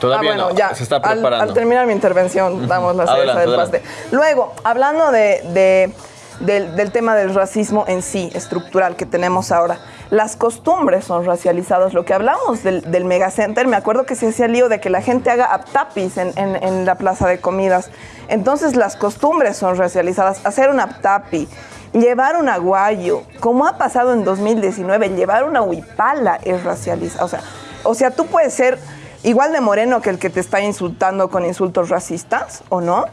Todavía
Ah, bueno,
no,
ya.
se está
Al-
preparando.
Al, terminar mi intervención, damos la cereza
Adelante,
del
adelante.
pastel. Luego, hablando de, de- del, del tema del racismo en sí, estructural que tenemos ahora, las costumbres son racializadas. Lo que hablamos del, del megacenter, me acuerdo que se hacía lío de que la gente haga aptapis en, en- la plaza de comidas. Entonces, las costumbres son racializadas. Hacer un aptapi, llevar un aguayo, como ha pasado en 2019, llevar una huipala es racializado. O sea, o sea, tú puedes ser igual de moreno que el que te está insultando con insultos racistas, ¿o no?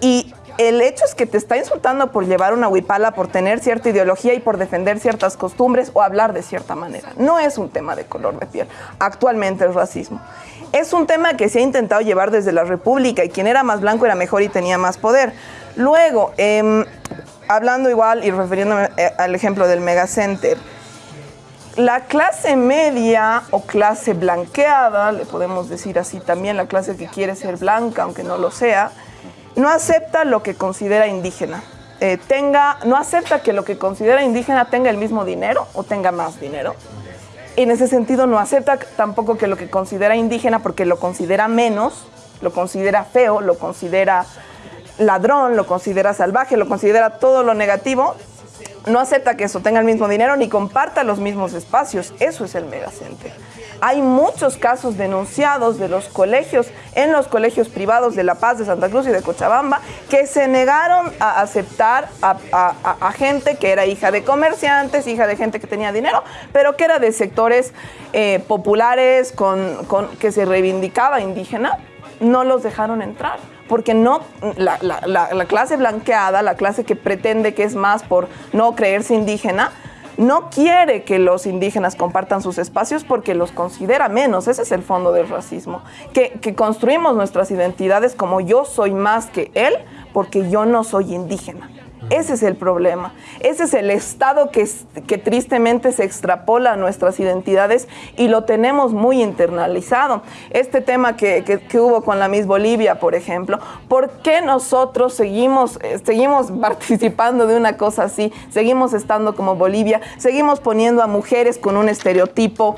Y el hecho es que te está insultando por llevar una huipala, por tener cierta ideología y por defender ciertas costumbres o hablar de cierta manera. No es un tema de color de piel. Actualmente el racismo. Es un tema que se ha intentado llevar desde la República y quien era más blanco era mejor y tenía más poder. Luego, em, hablando igual y refiriéndome eh, al ejemplo del megacenter, la clase media o clase blanqueada, le podemos decir así también, la clase que quiere ser blanca, aunque no lo sea, no acepta lo que considera indígena. Eh, tenga, no acepta que lo que considera indígena tenga el mismo dinero o tenga más dinero. En ese sentido, no acepta tampoco que lo que considera indígena, porque lo considera menos, lo considera feo, lo considera ladrón, lo considera salvaje, lo considera todo lo negativo, no acepta que eso tenga el mismo dinero ni comparta los mismos espacios. Eso es el megacenter. Hay muchos casos denunciados de los colegios, en los colegios privados de La Paz, de Santa Cruz y de Cochabamba, que se negaron a aceptar a, gente que era hija de comerciantes, hija de gente que tenía dinero, pero que era de sectores eh, populares con, que se reivindicaba indígena, no los dejaron entrar. Porque no, la clase blanqueada, la clase que pretende que es más por no creerse indígena, no quiere que los indígenas compartan sus espacios porque los considera menos. Ese es el fondo del racismo. Que, construimos nuestras identidades como yo soy más que él porque yo no soy indígena. Ese es el problema. Ese es el estado que, que tristemente se extrapola a nuestras identidades y lo tenemos muy internalizado. Este tema que, que- que hubo con la Miss Bolivia, por ejemplo, ¿por qué nosotros seguimos, eh, seguimos participando de una cosa así? Seguimos estando como Bolivia, seguimos poniendo a mujeres con un estereotipo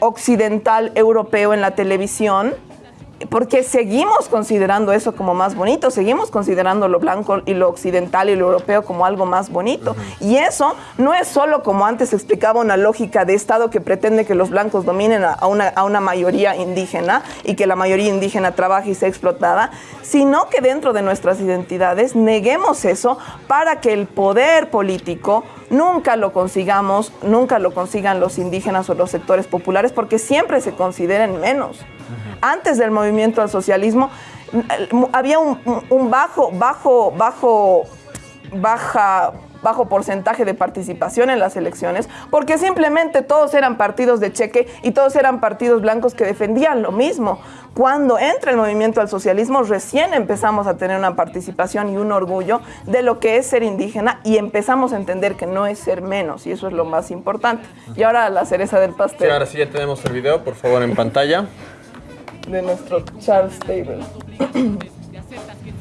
occidental europeo en la televisión porque seguimos considerando eso como más bonito, seguimos considerando lo blanco y lo occidental y lo europeo como algo más bonito. Y eso no es solo como antes explicaba una lógica de Estado que pretende que los blancos dominen a una, a una mayoría indígena y que la mayoría indígena trabaje y sea explotada, sino que dentro de nuestras identidades neguemos eso para que el poder político nunca lo consigamos, nunca lo consigan los indígenas o los sectores populares, porque siempre se consideren menos. Antes del movimiento al socialismo había un, un bajo, bajo, bajo, baja bajo porcentaje de participación en las elecciones, porque simplemente todos eran partidos de cheque y todos eran partidos blancos que defendían lo mismo. Cuando entra el movimiento al socialismo, recién empezamos a tener una participación y un orgullo de lo que es ser indígena y empezamos a entender que no es ser menos, y eso es lo más importante. Y ahora la cereza del pastel.
Sí, ahora sí ya tenemos el video, por favor, en pantalla.
De nuestro Charles Table.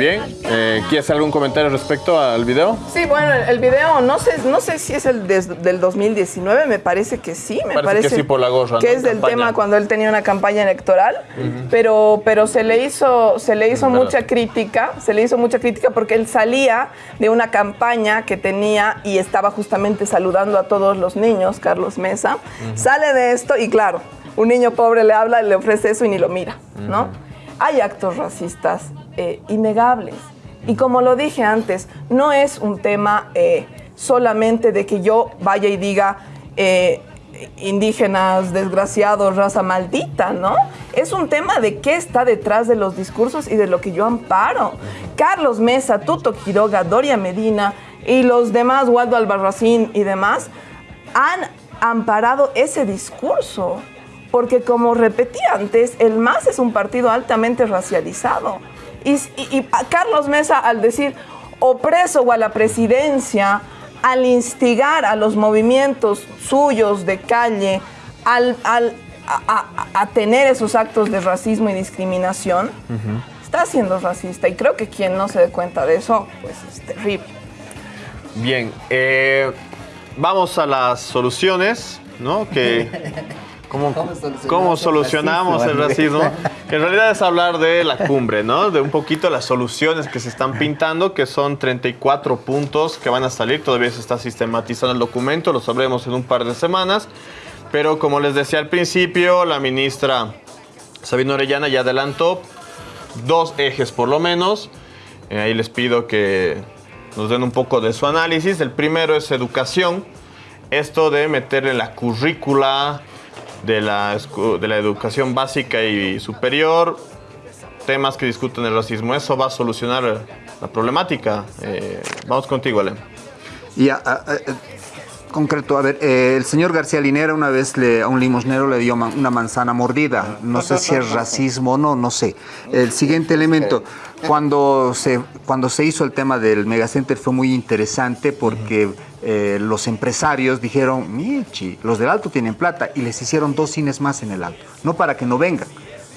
bien. Eh, ¿Quieres hacer algún comentario respecto al video?
Sí, bueno, el, video, no sé, no sé si es el del 2019, me parece que sí, me
Parece
parece,
que sí por la gorra,
que
¿no?
es del tema cuando él tenía una campaña electoral, pero, pero se le hizo, se le hizo mucha crítica, se le hizo mucha crítica porque él salía de una campaña que tenía y estaba justamente saludando a todos los niños, Carlos Mesa, sale de esto y claro, un niño pobre le habla, le ofrece eso y ni lo mira, ¿no? Hay actos racistas eh, innegables. Y como lo dije antes, no es un tema eh, solamente de que yo vaya y diga eh, indígenas, desgraciados, raza maldita, ¿no? Es un tema de qué está detrás de los discursos y de lo que yo amparo. Carlos Mesa, Tuto Quiroga, Doria Medina y los demás, Waldo Albarracín y demás, han amparado ese discurso. Porque como repetí antes, el MAS es un partido altamente racializado. Y, y- y a Carlos Mesa al decir opreso o a la presidencia, al instigar a los movimientos suyos de calle, al, al- a, a- a tener esos actos de racismo y discriminación, está siendo racista. Y creo que quien no se dé cuenta de eso, pues es terrible.
Bien, eh, vamos a las soluciones, ¿no? Que, ¿cómo,
¿Cómo solucionamos
cómo
el
solucionamos el
racismo,
en realidad es hablar de la cumbre, ¿no? De un poquito las soluciones que se están pintando, que son 34 puntos que van a salir. Todavía se está sistematizando el documento, lo sabremos en un par de semanas. Pero como les decía al principio, la ministra Sabina Orellana ya adelantó dos ejes por lo menos. Eh, ahí les pido que nos den un poco de su análisis. El primero es educación. Esto de meter en la currícula de la, de la educación básica y superior temas que discuten el racismo. Eso va a solucionar la problemática. Eh, vamos contigo, Ale.
Y a- a- a- concreto, a ver, eh, el señor García Linera una vez le, a un limosnero le dio una manzana mordida. No sé si es racismo o no, no sé. El siguiente elemento, cuando se, cuando se hizo el tema del megacenter fue muy interesante porque eh, los empresarios dijeron, Michi, los del Alto tienen plata y les hicieron dos cines más en el Alto. No para que no vengan,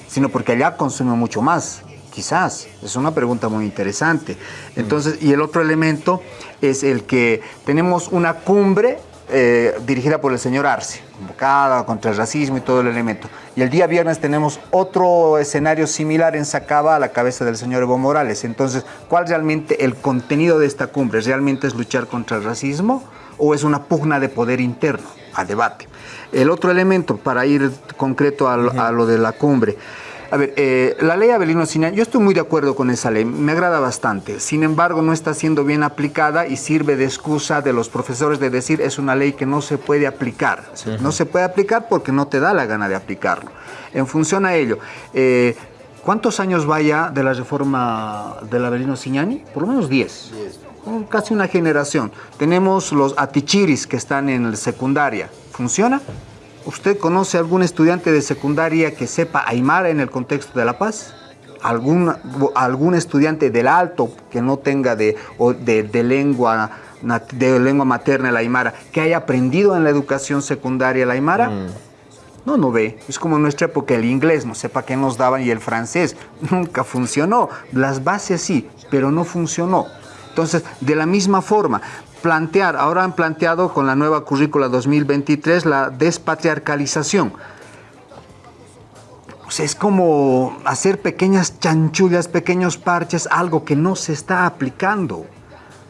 sino porque allá consumen mucho más. Quizás, es una pregunta muy interesante. Entonces, y el otro elemento es el que tenemos una cumbre eh, dirigida por el señor Arce, convocada contra el racismo y todo el elemento. Y el día viernes tenemos otro escenario similar en Sacaba a la cabeza del señor Evo Morales. Entonces, ¿cuál realmente el contenido de esta cumbre? ¿Realmente es luchar contra el racismo o es una pugna de poder interno a debate? El otro elemento, para ir concreto a lo, a lo de la cumbre, a ver, eh, la ley Abelino Sinán, yo estoy muy de acuerdo con esa ley, me agrada bastante. Sin embargo, no está siendo bien aplicada y sirve de excusa de los profesores de decir es una ley que no se puede aplicar. No se puede aplicar porque no te da la gana de aplicarlo. En función a ello, eh, ¿cuántos años vaya de la reforma del Abelino Signani? Por lo menos 10. Oh, Casi una generación. Tenemos los atichiris que están en la secundaria. ¿Funciona? ¿Usted conoce algún estudiante de secundaria que sepa Aymara en el contexto de La Paz? algún, algún estudiante del alto que no tenga de, de, lengua de lengua materna el aymara, que haya aprendido en la educación secundaria el aymara, mm. no, no ve. Es como en nuestra época el inglés, no sé para qué nos daban, y el francés, nunca funcionó. Las bases sí, pero no funcionó. Entonces, de la misma forma, plantear, ahora han planteado con la nueva currícula 2023 la despatriarcalización. O es como hacer pequeñas chanchullas, pequeños parches, algo que no se está aplicando.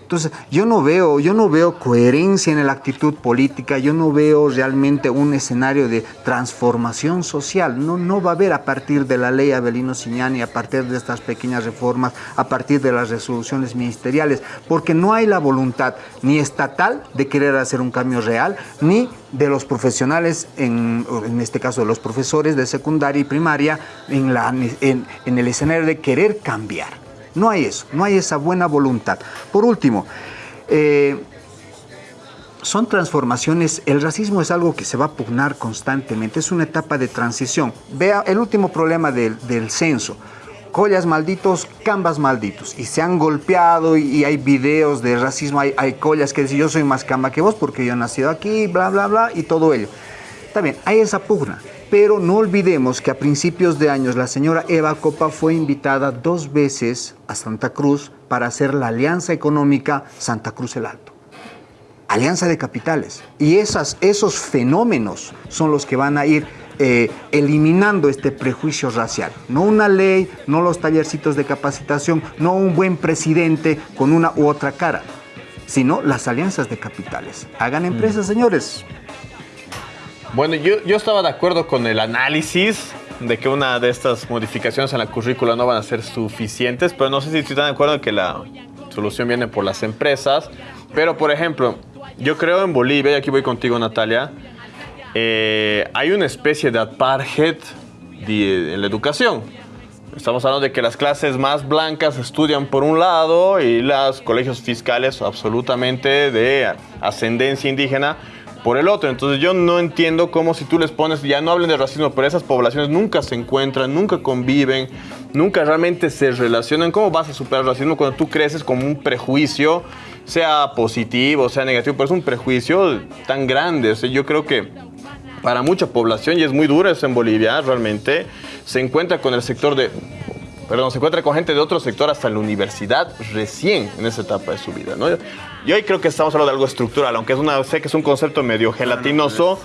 Entonces, yo no veo, yo no veo coherencia en la actitud política, yo no veo realmente un escenario de transformación social. No, no va a haber a partir de la ley Abelino Siñani, a partir de estas pequeñas reformas, a partir de las resoluciones ministeriales, porque no hay la voluntad ni estatal de querer hacer un cambio real, ni de los profesionales, en, en este caso de los profesores de secundaria y primaria, en el escenario de querer cambiar. No hay eso, no hay esa buena voluntad. Por último, eh, son transformaciones, el racismo es algo que se va a pugnar constantemente, es una etapa de transición. Vea el último problema del, censo, collas malditos, cambas malditos, y se han golpeado y, hay videos de racismo, hay, collas que dicen yo soy más camba que vos porque yo he nacido aquí, bla, bla, bla, y todo ello. También hay esa pugna. Pero no olvidemos que a principios de años la señora Eva Copa fue invitada dos veces a Santa Cruz para hacer la alianza económica Santa Cruz el Alto. Alianza de capitales. Y esas, esos fenómenos son los que van a ir eh, eliminando este prejuicio racial. No una ley, no los tallercitos de capacitación, no un buen presidente con una u otra cara, sino las alianzas de capitales. Hagan empresas, señores.
Bueno, yo, yo estaba de acuerdo con el análisis de que una de estas modificaciones en la currícula no van a ser suficientes, pero no sé si estoy tan de acuerdo en que la solución viene por las empresas. Pero, por ejemplo, yo creo en Bolivia, y aquí voy contigo, Natalia, eh, hay una especie de apartheid en la educación. Estamos hablando de que las clases más blancas estudian por un lado y los colegios fiscales absolutamente de ascendencia indígena por el otro. Entonces yo no entiendo cómo si tú les pones, ya no hablen de racismo, pero esas poblaciones nunca se encuentran, nunca conviven, nunca realmente se relacionan. ¿Cómo vas a superar el racismo cuando tú creces como un prejuicio, sea positivo, sea negativo, pero es un prejuicio tan grande? yo creo que para mucha población, y es muy duro eso en Bolivia, realmente, se encuentra con el sector de perdón, se encuentra con gente de otro sector hasta la universidad recién en esa etapa de su vida. ¿no? Yo hoy creo que estamos hablando de algo estructural, aunque es una, sé que es un concepto medio gelatinoso,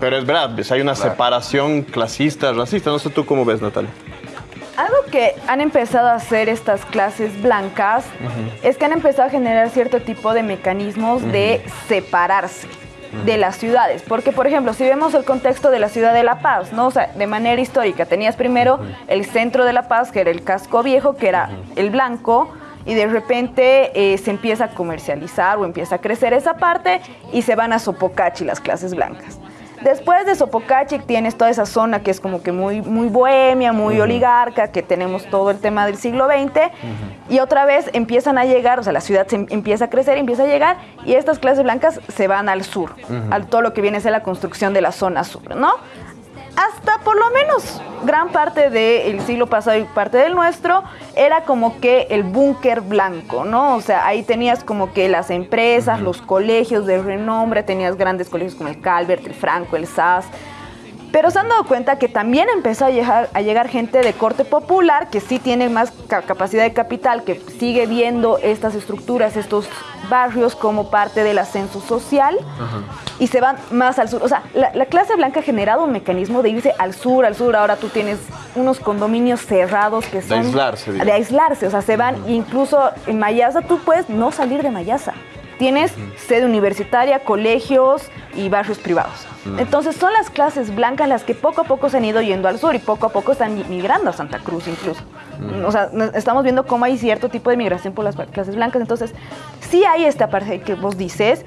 pero es verdad, hay una separación clasista, racista. No sé tú cómo ves, Natalia.
Algo que han empezado a hacer estas clases blancas es que han empezado a generar cierto tipo de mecanismos de separarse de las ciudades. Porque, por ejemplo, si vemos el contexto de la ciudad de La Paz, ¿no? O sea, de manera histórica, tenías primero el centro de La Paz, que era el casco viejo, que era el blanco, y de repente eh, se empieza a comercializar o empieza a crecer esa parte y se van a Sopocachi las clases blancas. Después de Sopocachi tienes toda esa zona que es como que muy, muy bohemia, muy oligarca, que tenemos todo el tema del siglo XX, y otra vez empiezan a llegar, o sea, la ciudad se em, empieza a crecer, empieza a llegar, y estas clases blancas se van al sur, a todo lo que viene a ser la construcción de la zona sur, ¿no? Hasta por lo menos gran parte del siglo pasado y parte del nuestro era como que el búnker blanco, ¿no? O sea, ahí tenías como que las empresas, los colegios de renombre, tenías grandes colegios como el Calvert, el Franco, el SAS, pero se han dado cuenta que también empezó a llegar, a llegar gente de corte popular que sí tiene más capacidad de capital, que sigue viendo estas estructuras, estos barrios como parte del ascenso social y se van más al sur. O sea, la, clase blanca ha generado un mecanismo de irse al sur, al sur. Ahora tú tienes unos condominios cerrados que son...
De aislarse.
De aislarse, o sea, se van, incluso en Mayasa tú puedes no salir de Mayasa. Tienes sede universitaria, colegios y barrios privados. Entonces son las clases blancas las que poco a poco se han ido yendo al sur y poco a poco están migrando a Santa Cruz incluso. O sea, estamos viendo cómo hay cierto tipo de migración por las clases blancas. Entonces, sí hay esta parte que vos dices,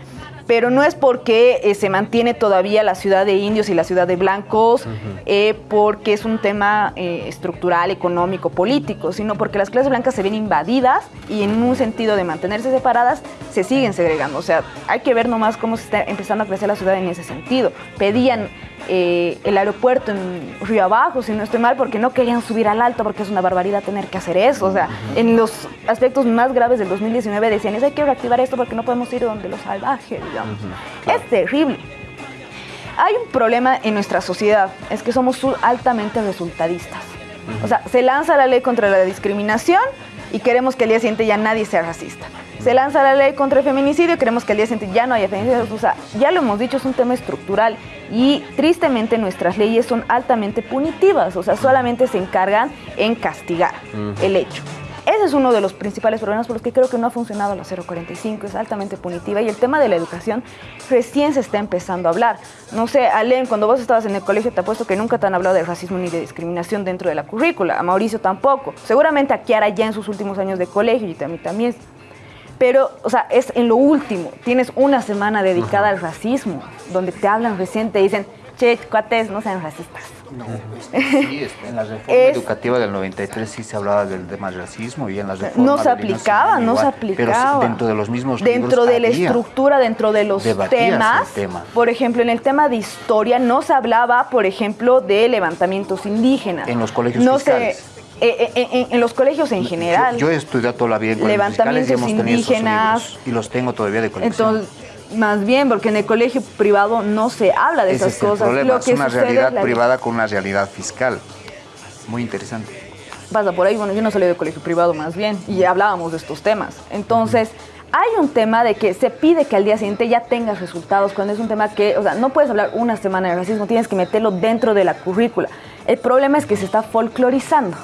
pero no es porque eh, se mantiene todavía la ciudad de indios y la ciudad de blancos, eh, porque es un tema eh, estructural, económico, político, sino porque las clases blancas se ven invadidas y en un sentido de mantenerse separadas se siguen segregando. O sea, hay que ver nomás cómo se está empezando a crecer la ciudad en ese sentido. Pedían el aeropuerto en Río Abajo, si no estoy mal, porque no querían subir al alto, porque es una barbaridad tener que hacer eso. O sea, en los aspectos más graves del 2019 decían, es hay que reactivar esto porque no podemos ir donde los salvajes. Es terrible. Hay un problema en nuestra sociedad, es que somos altamente resultadistas. O sea, se lanza la ley contra la discriminación y queremos que al día siguiente ya nadie sea racista. Se lanza la ley contra el feminicidio y queremos que al día siguiente ya no haya feminicidio. O sea, ya lo hemos dicho, es un tema estructural y tristemente nuestras leyes son altamente punitivas, o sea, solamente se encargan en castigar el hecho. Ese es uno de los principales problemas por los que creo que no ha funcionado la 045, es altamente punitiva y el tema de la educación recién se está empezando a hablar. No sé, Alén, cuando vos estabas en el colegio te apuesto que nunca te han hablado de racismo ni de discriminación dentro de la currícula, a Mauricio tampoco, seguramente a Kiara ya en sus últimos años de colegio y a mí también. Pero, o sea, es en lo último, tienes una semana dedicada al racismo, donde te hablan recién, te dicen, che, cuates, no sean racistas.
No, sí, en la reforma educativa del 93 sí se hablaba del tema del racismo y en las reformas...
No se aplicaba, no se aplicaba.
Pero dentro de los mismos
Dentro de la estructura, dentro de los temas, por ejemplo, en el tema de historia no se hablaba, por ejemplo, de levantamientos indígenas.
En los colegios no fiscales.
Eh, eh, en, los colegios en general.
Yo, he estudiado toda la vida en
levantamientos indígenas.
y los tengo todavía de colección.
Entonces, más bien, porque en el colegio privado no se habla de esas cosas.
Lo que es una realidad privada con una realidad fiscal. Muy interesante.
Pasa por ahí, bueno, yo no salí de colegio privado más bien y hablábamos de estos temas. Entonces, hay un tema de que se pide que al día siguiente ya tengas resultados, cuando es un tema que, o sea, no puedes hablar una semana de racismo, tienes que meterlo dentro de la currícula. El problema es que se está folclorizando.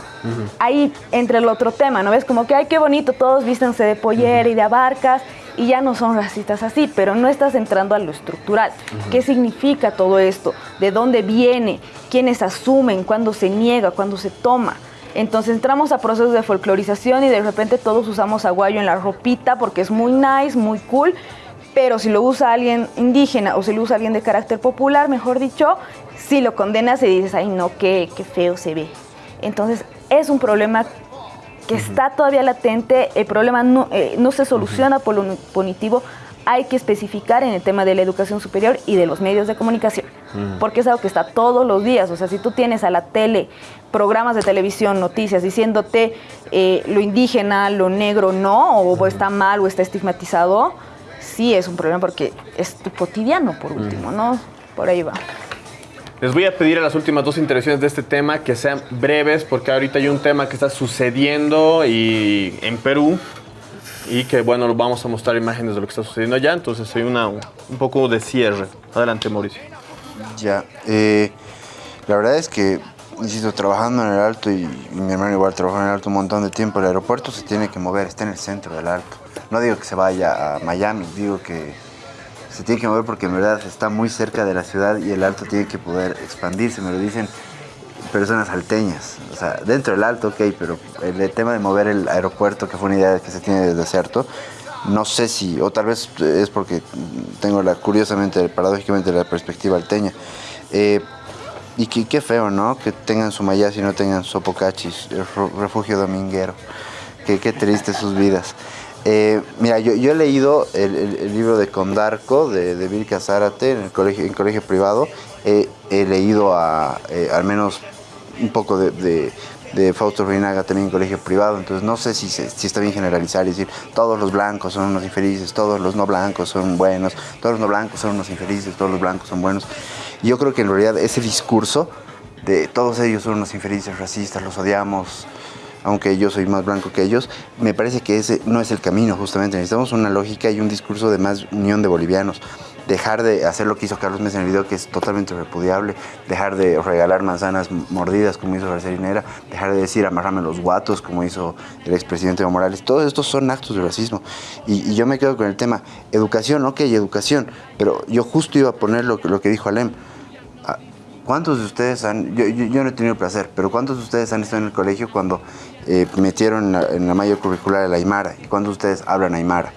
Ahí entre el otro tema, ¿no ves? Como que, ay, qué bonito, todos vístense de pollera y de abarcas y ya no son racistas así, pero no estás entrando a lo estructural. ¿Qué significa todo esto? ¿De dónde viene? ¿Quiénes asumen? ¿Cuándo se niega? ¿Cuándo se toma? Entonces entramos a procesos de folclorización y de repente todos usamos aguayo en la ropita porque es muy nice, muy cool, pero si lo usa alguien indígena o si lo usa alguien de carácter popular, mejor dicho, si lo condenas y dices, ay no, qué, qué feo se ve. Entonces es un problema que está todavía latente, el problema no, eh, no se soluciona por lo punitivo, hay que especificar en el tema de la educación superior y de los medios de comunicación, porque es algo que está todos los días, o sea, si tú tienes a la tele programas de televisión, noticias, diciéndote eh, lo indígena, lo negro no, o está mal o está estigmatizado, sí es un problema porque es tu cotidiano por último, ¿no? Por ahí va.
Les voy a pedir a las últimas dos intervenciones de este tema que sean breves, porque ahorita hay un tema que está sucediendo y, en Perú y que, bueno, vamos a mostrar imágenes de lo que está sucediendo allá, entonces hay una, un poco de cierre. Adelante, Mauricio.
Ya, eh, la verdad es que, insisto, trabajando en el Alto y, mi hermano igual trabajó en el Alto un montón de tiempo, el aeropuerto se tiene que mover, está en el centro del Alto. No digo que se vaya a Miami, digo que se tiene que mover porque en verdad está muy cerca de la ciudad y el alto tiene que poder expandirse, me lo dicen personas alteñas. O sea, dentro del alto, ok, pero el, tema de mover el aeropuerto, que fue una idea que se tiene desde cierto, no sé si, o tal vez es porque tengo la, curiosamente, paradójicamente, la perspectiva alteña. Eh, y qué feo, ¿no? Que tengan su mayas y no tengan sopocachis, refugio dominguero. Qué, qué triste sus vidas. Eh, mira, yo, he leído el, libro de Condarco de, de Vilca Zárate en el colegio, en colegio privado. he leído a, eh, al menos un poco de, Fausto Reinaga también en colegio privado, entonces no sé si, si está bien generalizar y decir todos los blancos son unos infelices, todos los no blancos son buenos, todos los no blancos son unos infelices, todos los blancos son buenos. yo creo que en realidad ese discurso de todos ellos son unos infelices racistas, los odiamos, aunque yo soy más blanco que ellos, me parece que ese no es el camino justamente. Necesitamos una lógica y un discurso de más unión de bolivianos. Dejar de hacer lo que hizo Carlos Mesa en el video, que es totalmente repudiable. Dejar de regalar manzanas mordidas, como hizo García Dejar de decir amarrame los guatos, como hizo el expresidente Evo Morales. Todos estos son actos de racismo. Y, yo me quedo con el tema educación, ok, educación. Pero yo justo iba a poner lo, lo que dijo Alem ¿Cuántos de ustedes han, yo, no he tenido placer, pero cuántos de ustedes han estado en el colegio cuando eh, metieron en la, mayor curricular el Aymara? ¿Y cuántos de ustedes hablan Aymara?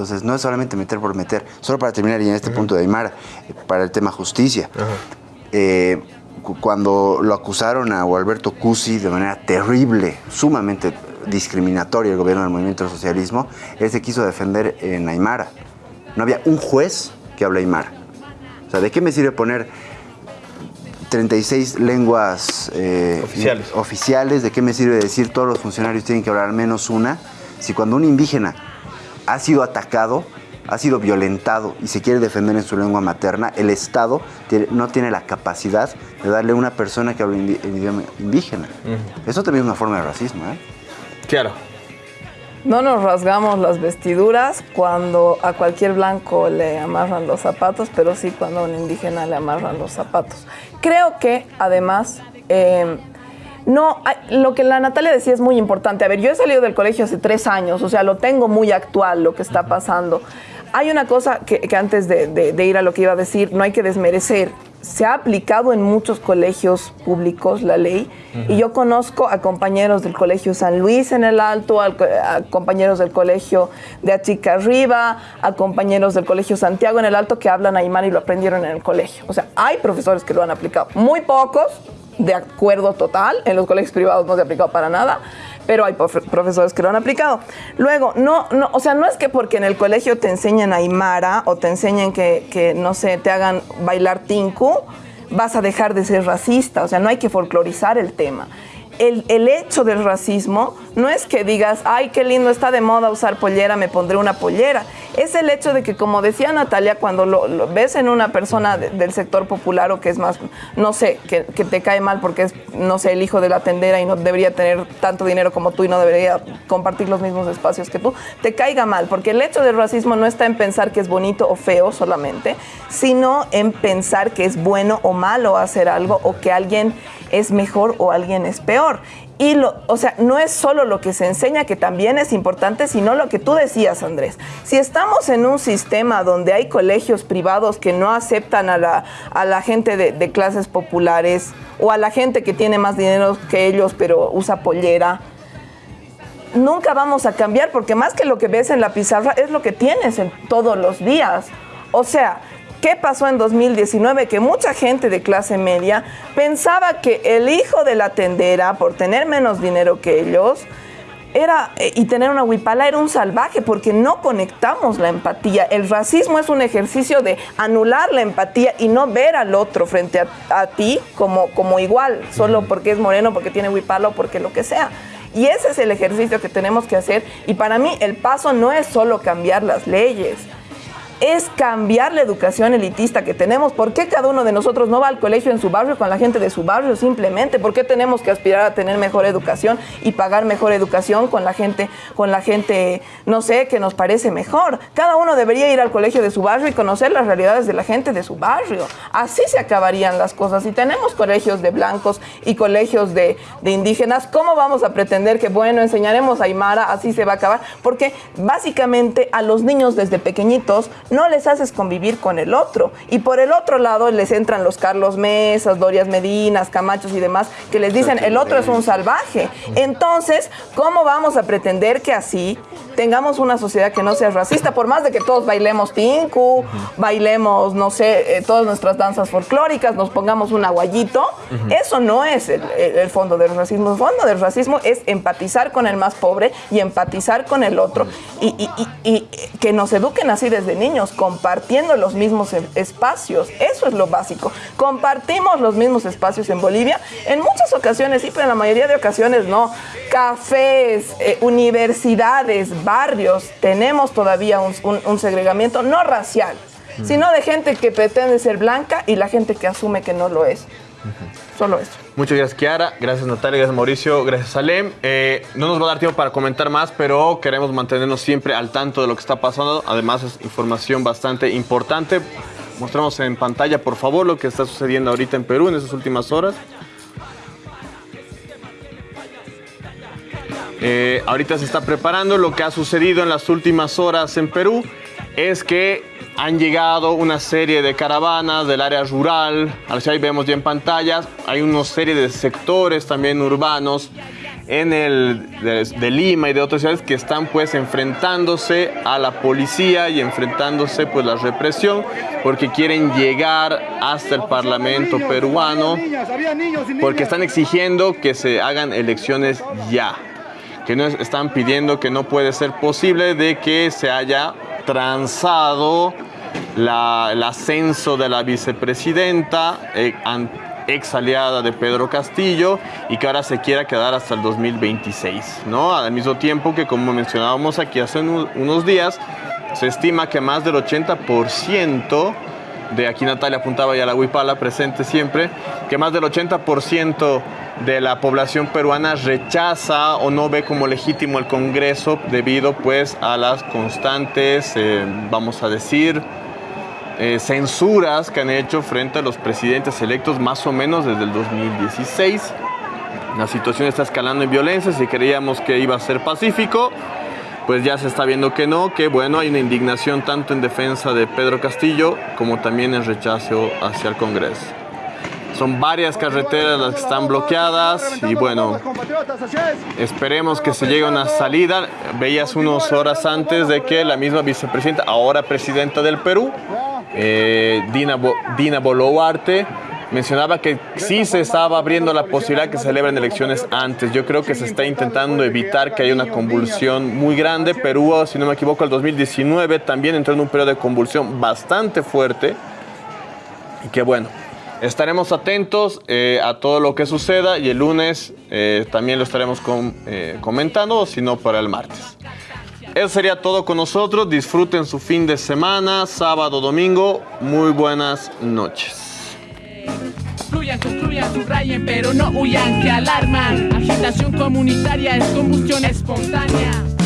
Entonces no es solamente meter por meter. Solo para terminar y en este punto de Aymara, eh, para el tema justicia. Eh, cu- cuando lo acusaron a Alberto Cusi de manera terrible, sumamente discriminatoria el gobierno del movimiento del socialismo, él se quiso defender en Aymara. No había un juez que hable Aymara. O sea, ¿de qué me sirve poner 36 lenguas eh,
Oficiales.
oficiales? ¿De qué me sirve decir todos los funcionarios tienen que hablar al menos una? Si cuando un indígena ha sido atacado, ha sido violentado y se quiere defender en su lengua materna, el Estado tiene- no tiene la capacidad de darle a una persona que habla en idioma indígena. Eso también es una forma de racismo, ¿eh?
Claro.
No nos rasgamos las vestiduras cuando a cualquier blanco le amarran los zapatos, pero sí cuando a un indígena le amarran los zapatos. Creo que además, eh, no, lo que la Natalia decía es muy importante. A ver, yo he salido del colegio hace tres años, o sea, lo tengo muy actual lo que está pasando. Hay una cosa que, que antes de, de- de ir a lo que iba a decir, no hay que desmerecer. Se ha aplicado en muchos colegios públicos la ley y yo conozco a compañeros del colegio San Luis en el Alto, a compañeros del colegio de Achica Arriba, a compañeros del colegio Santiago en el Alto que hablan aymara y lo aprendieron en el colegio. O sea, hay profesores que lo han aplicado, muy pocos, de acuerdo total, en los colegios privados no se ha aplicado para nada, pero hay profe- profesores que lo han aplicado. Luego, no, no, o sea, no es que porque en el colegio te enseñen aymara o te enseñen que, que, no sé, te hagan bailar tinku, vas a dejar de ser racista, o sea, no hay que folclorizar el tema. El, el hecho del racismo no es que digas, ay, qué lindo, está de moda usar pollera, me pondré una pollera. Es el hecho de que, como decía Natalia, cuando lo, ves en una persona de- del sector popular o que es más, no sé, que, que te cae mal porque es, no sé, el hijo de la tendera y no debería tener tanto dinero como tú y no debería compartir los mismos espacios que tú, te caiga mal, porque el hecho del racismo no está en pensar que es bonito o feo solamente, sino en pensar que es bueno o malo hacer algo o que alguien es mejor o alguien es peor. Y lo, o sea, no es solo lo que se enseña, que también es importante, sino lo que tú decías, Andrés. Si estamos en un sistema donde hay colegios privados que no aceptan a la, a la gente de, clases populares o a la gente que tiene más dinero que ellos, pero usa pollera, nunca vamos a cambiar porque más que lo que ves en la pizarra es lo que tienes en todos los días. O sea, ¿qué pasó en 2019? Que mucha gente de clase media pensaba que el hijo de la tendera, por tener menos dinero que ellos, era, eh, y tener una huipala era un salvaje porque no conectamos la empatía. El racismo es un ejercicio de anular la empatía y no ver al otro frente a, a ti como, como igual, solo porque es moreno, porque tiene huipala o porque lo que sea. Y ese es el ejercicio que tenemos que hacer. Y para mí el paso no es solo cambiar las leyes, es cambiar la educación elitista que tenemos. ¿Por qué cada uno de nosotros no va al colegio en su barrio con la gente de su barrio simplemente? ¿Por qué tenemos que aspirar a tener mejor educación y pagar mejor educación con la gente, con la gente, no sé, que nos parece mejor? Cada uno debería ir al colegio de su barrio y conocer las realidades de la gente de su barrio. Así se acabarían las cosas. Si tenemos colegios de blancos y colegios de, indígenas, ¿cómo vamos a pretender que, bueno, enseñaremos Aymara, así se va a acabar? Porque básicamente a los niños desde pequeñitos no les haces convivir con el otro. Y por el otro lado les entran los Carlos Mesas, Dorias Medinas, Camachos y demás, que les dicen el otro es un salvaje. Entonces, ¿cómo vamos a pretender que así tengamos una sociedad que no sea racista? Por más de que todos bailemos tinku, bailemos, no sé, eh, todas nuestras danzas folclóricas, nos pongamos un aguayito, eso no es el, el- el fondo del racismo. El fondo del racismo es empatizar con el más pobre y empatizar con el otro y, y- y- y que nos eduquen así desde niños, compartiendo los mismos e- espacios. Eso es lo básico. Compartimos los mismos espacios en Bolivia. En muchas ocasiones sí, pero en la mayoría de ocasiones no. Cafés, eh, universidades, barrios, tenemos todavía un, un- un segregamiento no racial, sino de gente que pretende ser blanca y la gente que asume que no lo es. Solo eso.
Muchas gracias, Kiara. Gracias, Natalia. Gracias, Mauricio. Gracias, Salem. Eh, no nos va a dar tiempo para comentar más, pero queremos mantenernos siempre al tanto de lo que está pasando. Además, es información bastante importante. Mostramos en pantalla, por favor, lo que está sucediendo ahorita en Perú en esas últimas horas. Eh, ahorita se está preparando lo que ha sucedido en las últimas horas en Perú. Es que han llegado una serie de caravanas del área rural. Ahí vemos ya en pantallas. Hay una serie de sectores también urbanos en el de, Lima y de otras ciudades que están pues enfrentándose a la policía y enfrentándose pues la represión porque quieren llegar hasta el Parlamento peruano porque están exigiendo que se hagan elecciones ya que están pidiendo que no puede ser posible de que se haya transado el ascenso de la vicepresidenta eh, ex aliada de Pedro Castillo y que ahora se quiera quedar hasta el 2026, ¿no? Al mismo tiempo que, como mencionábamos aquí hace unos días, se estima que más del 80% de aquí Natalia apuntaba ya la Huipala presente siempre, que más del 80% de la población peruana rechaza o no ve como legítimo el Congreso debido pues a las constantes, eh, vamos a decir, eh, censuras que han hecho frente a los presidentes electos más o menos desde el 2016. La situación está escalando en violencia, si creíamos que iba a ser pacífico, pues ya se está viendo que no, que bueno, hay una indignación tanto en defensa de Pedro Castillo como también en rechazo hacia el Congreso. Son varias carreteras las que están bloqueadas y bueno, esperemos que se llegue a una salida. Veías unas horas antes de que la misma vicepresidenta, ahora presidenta del Perú, eh, Dina, Dina Boluarte, mencionaba que sí se estaba abriendo la posibilidad que celebren elecciones antes. Yo creo que se está intentando evitar que haya una convulsión muy grande. Perú, si no me equivoco, el 2019 también entró en un periodo de convulsión bastante fuerte. Y que bueno, estaremos atentos eh, a todo lo que suceda y el lunes eh, también lo estaremos comentando, si no para el martes. Eso sería todo con nosotros. Disfruten su fin de semana, sábado, domingo. Muy buenas noches. Fluyan, construyan, subrayen, pero no huyan, que alarman. Agitación comunitaria es combustión espontánea.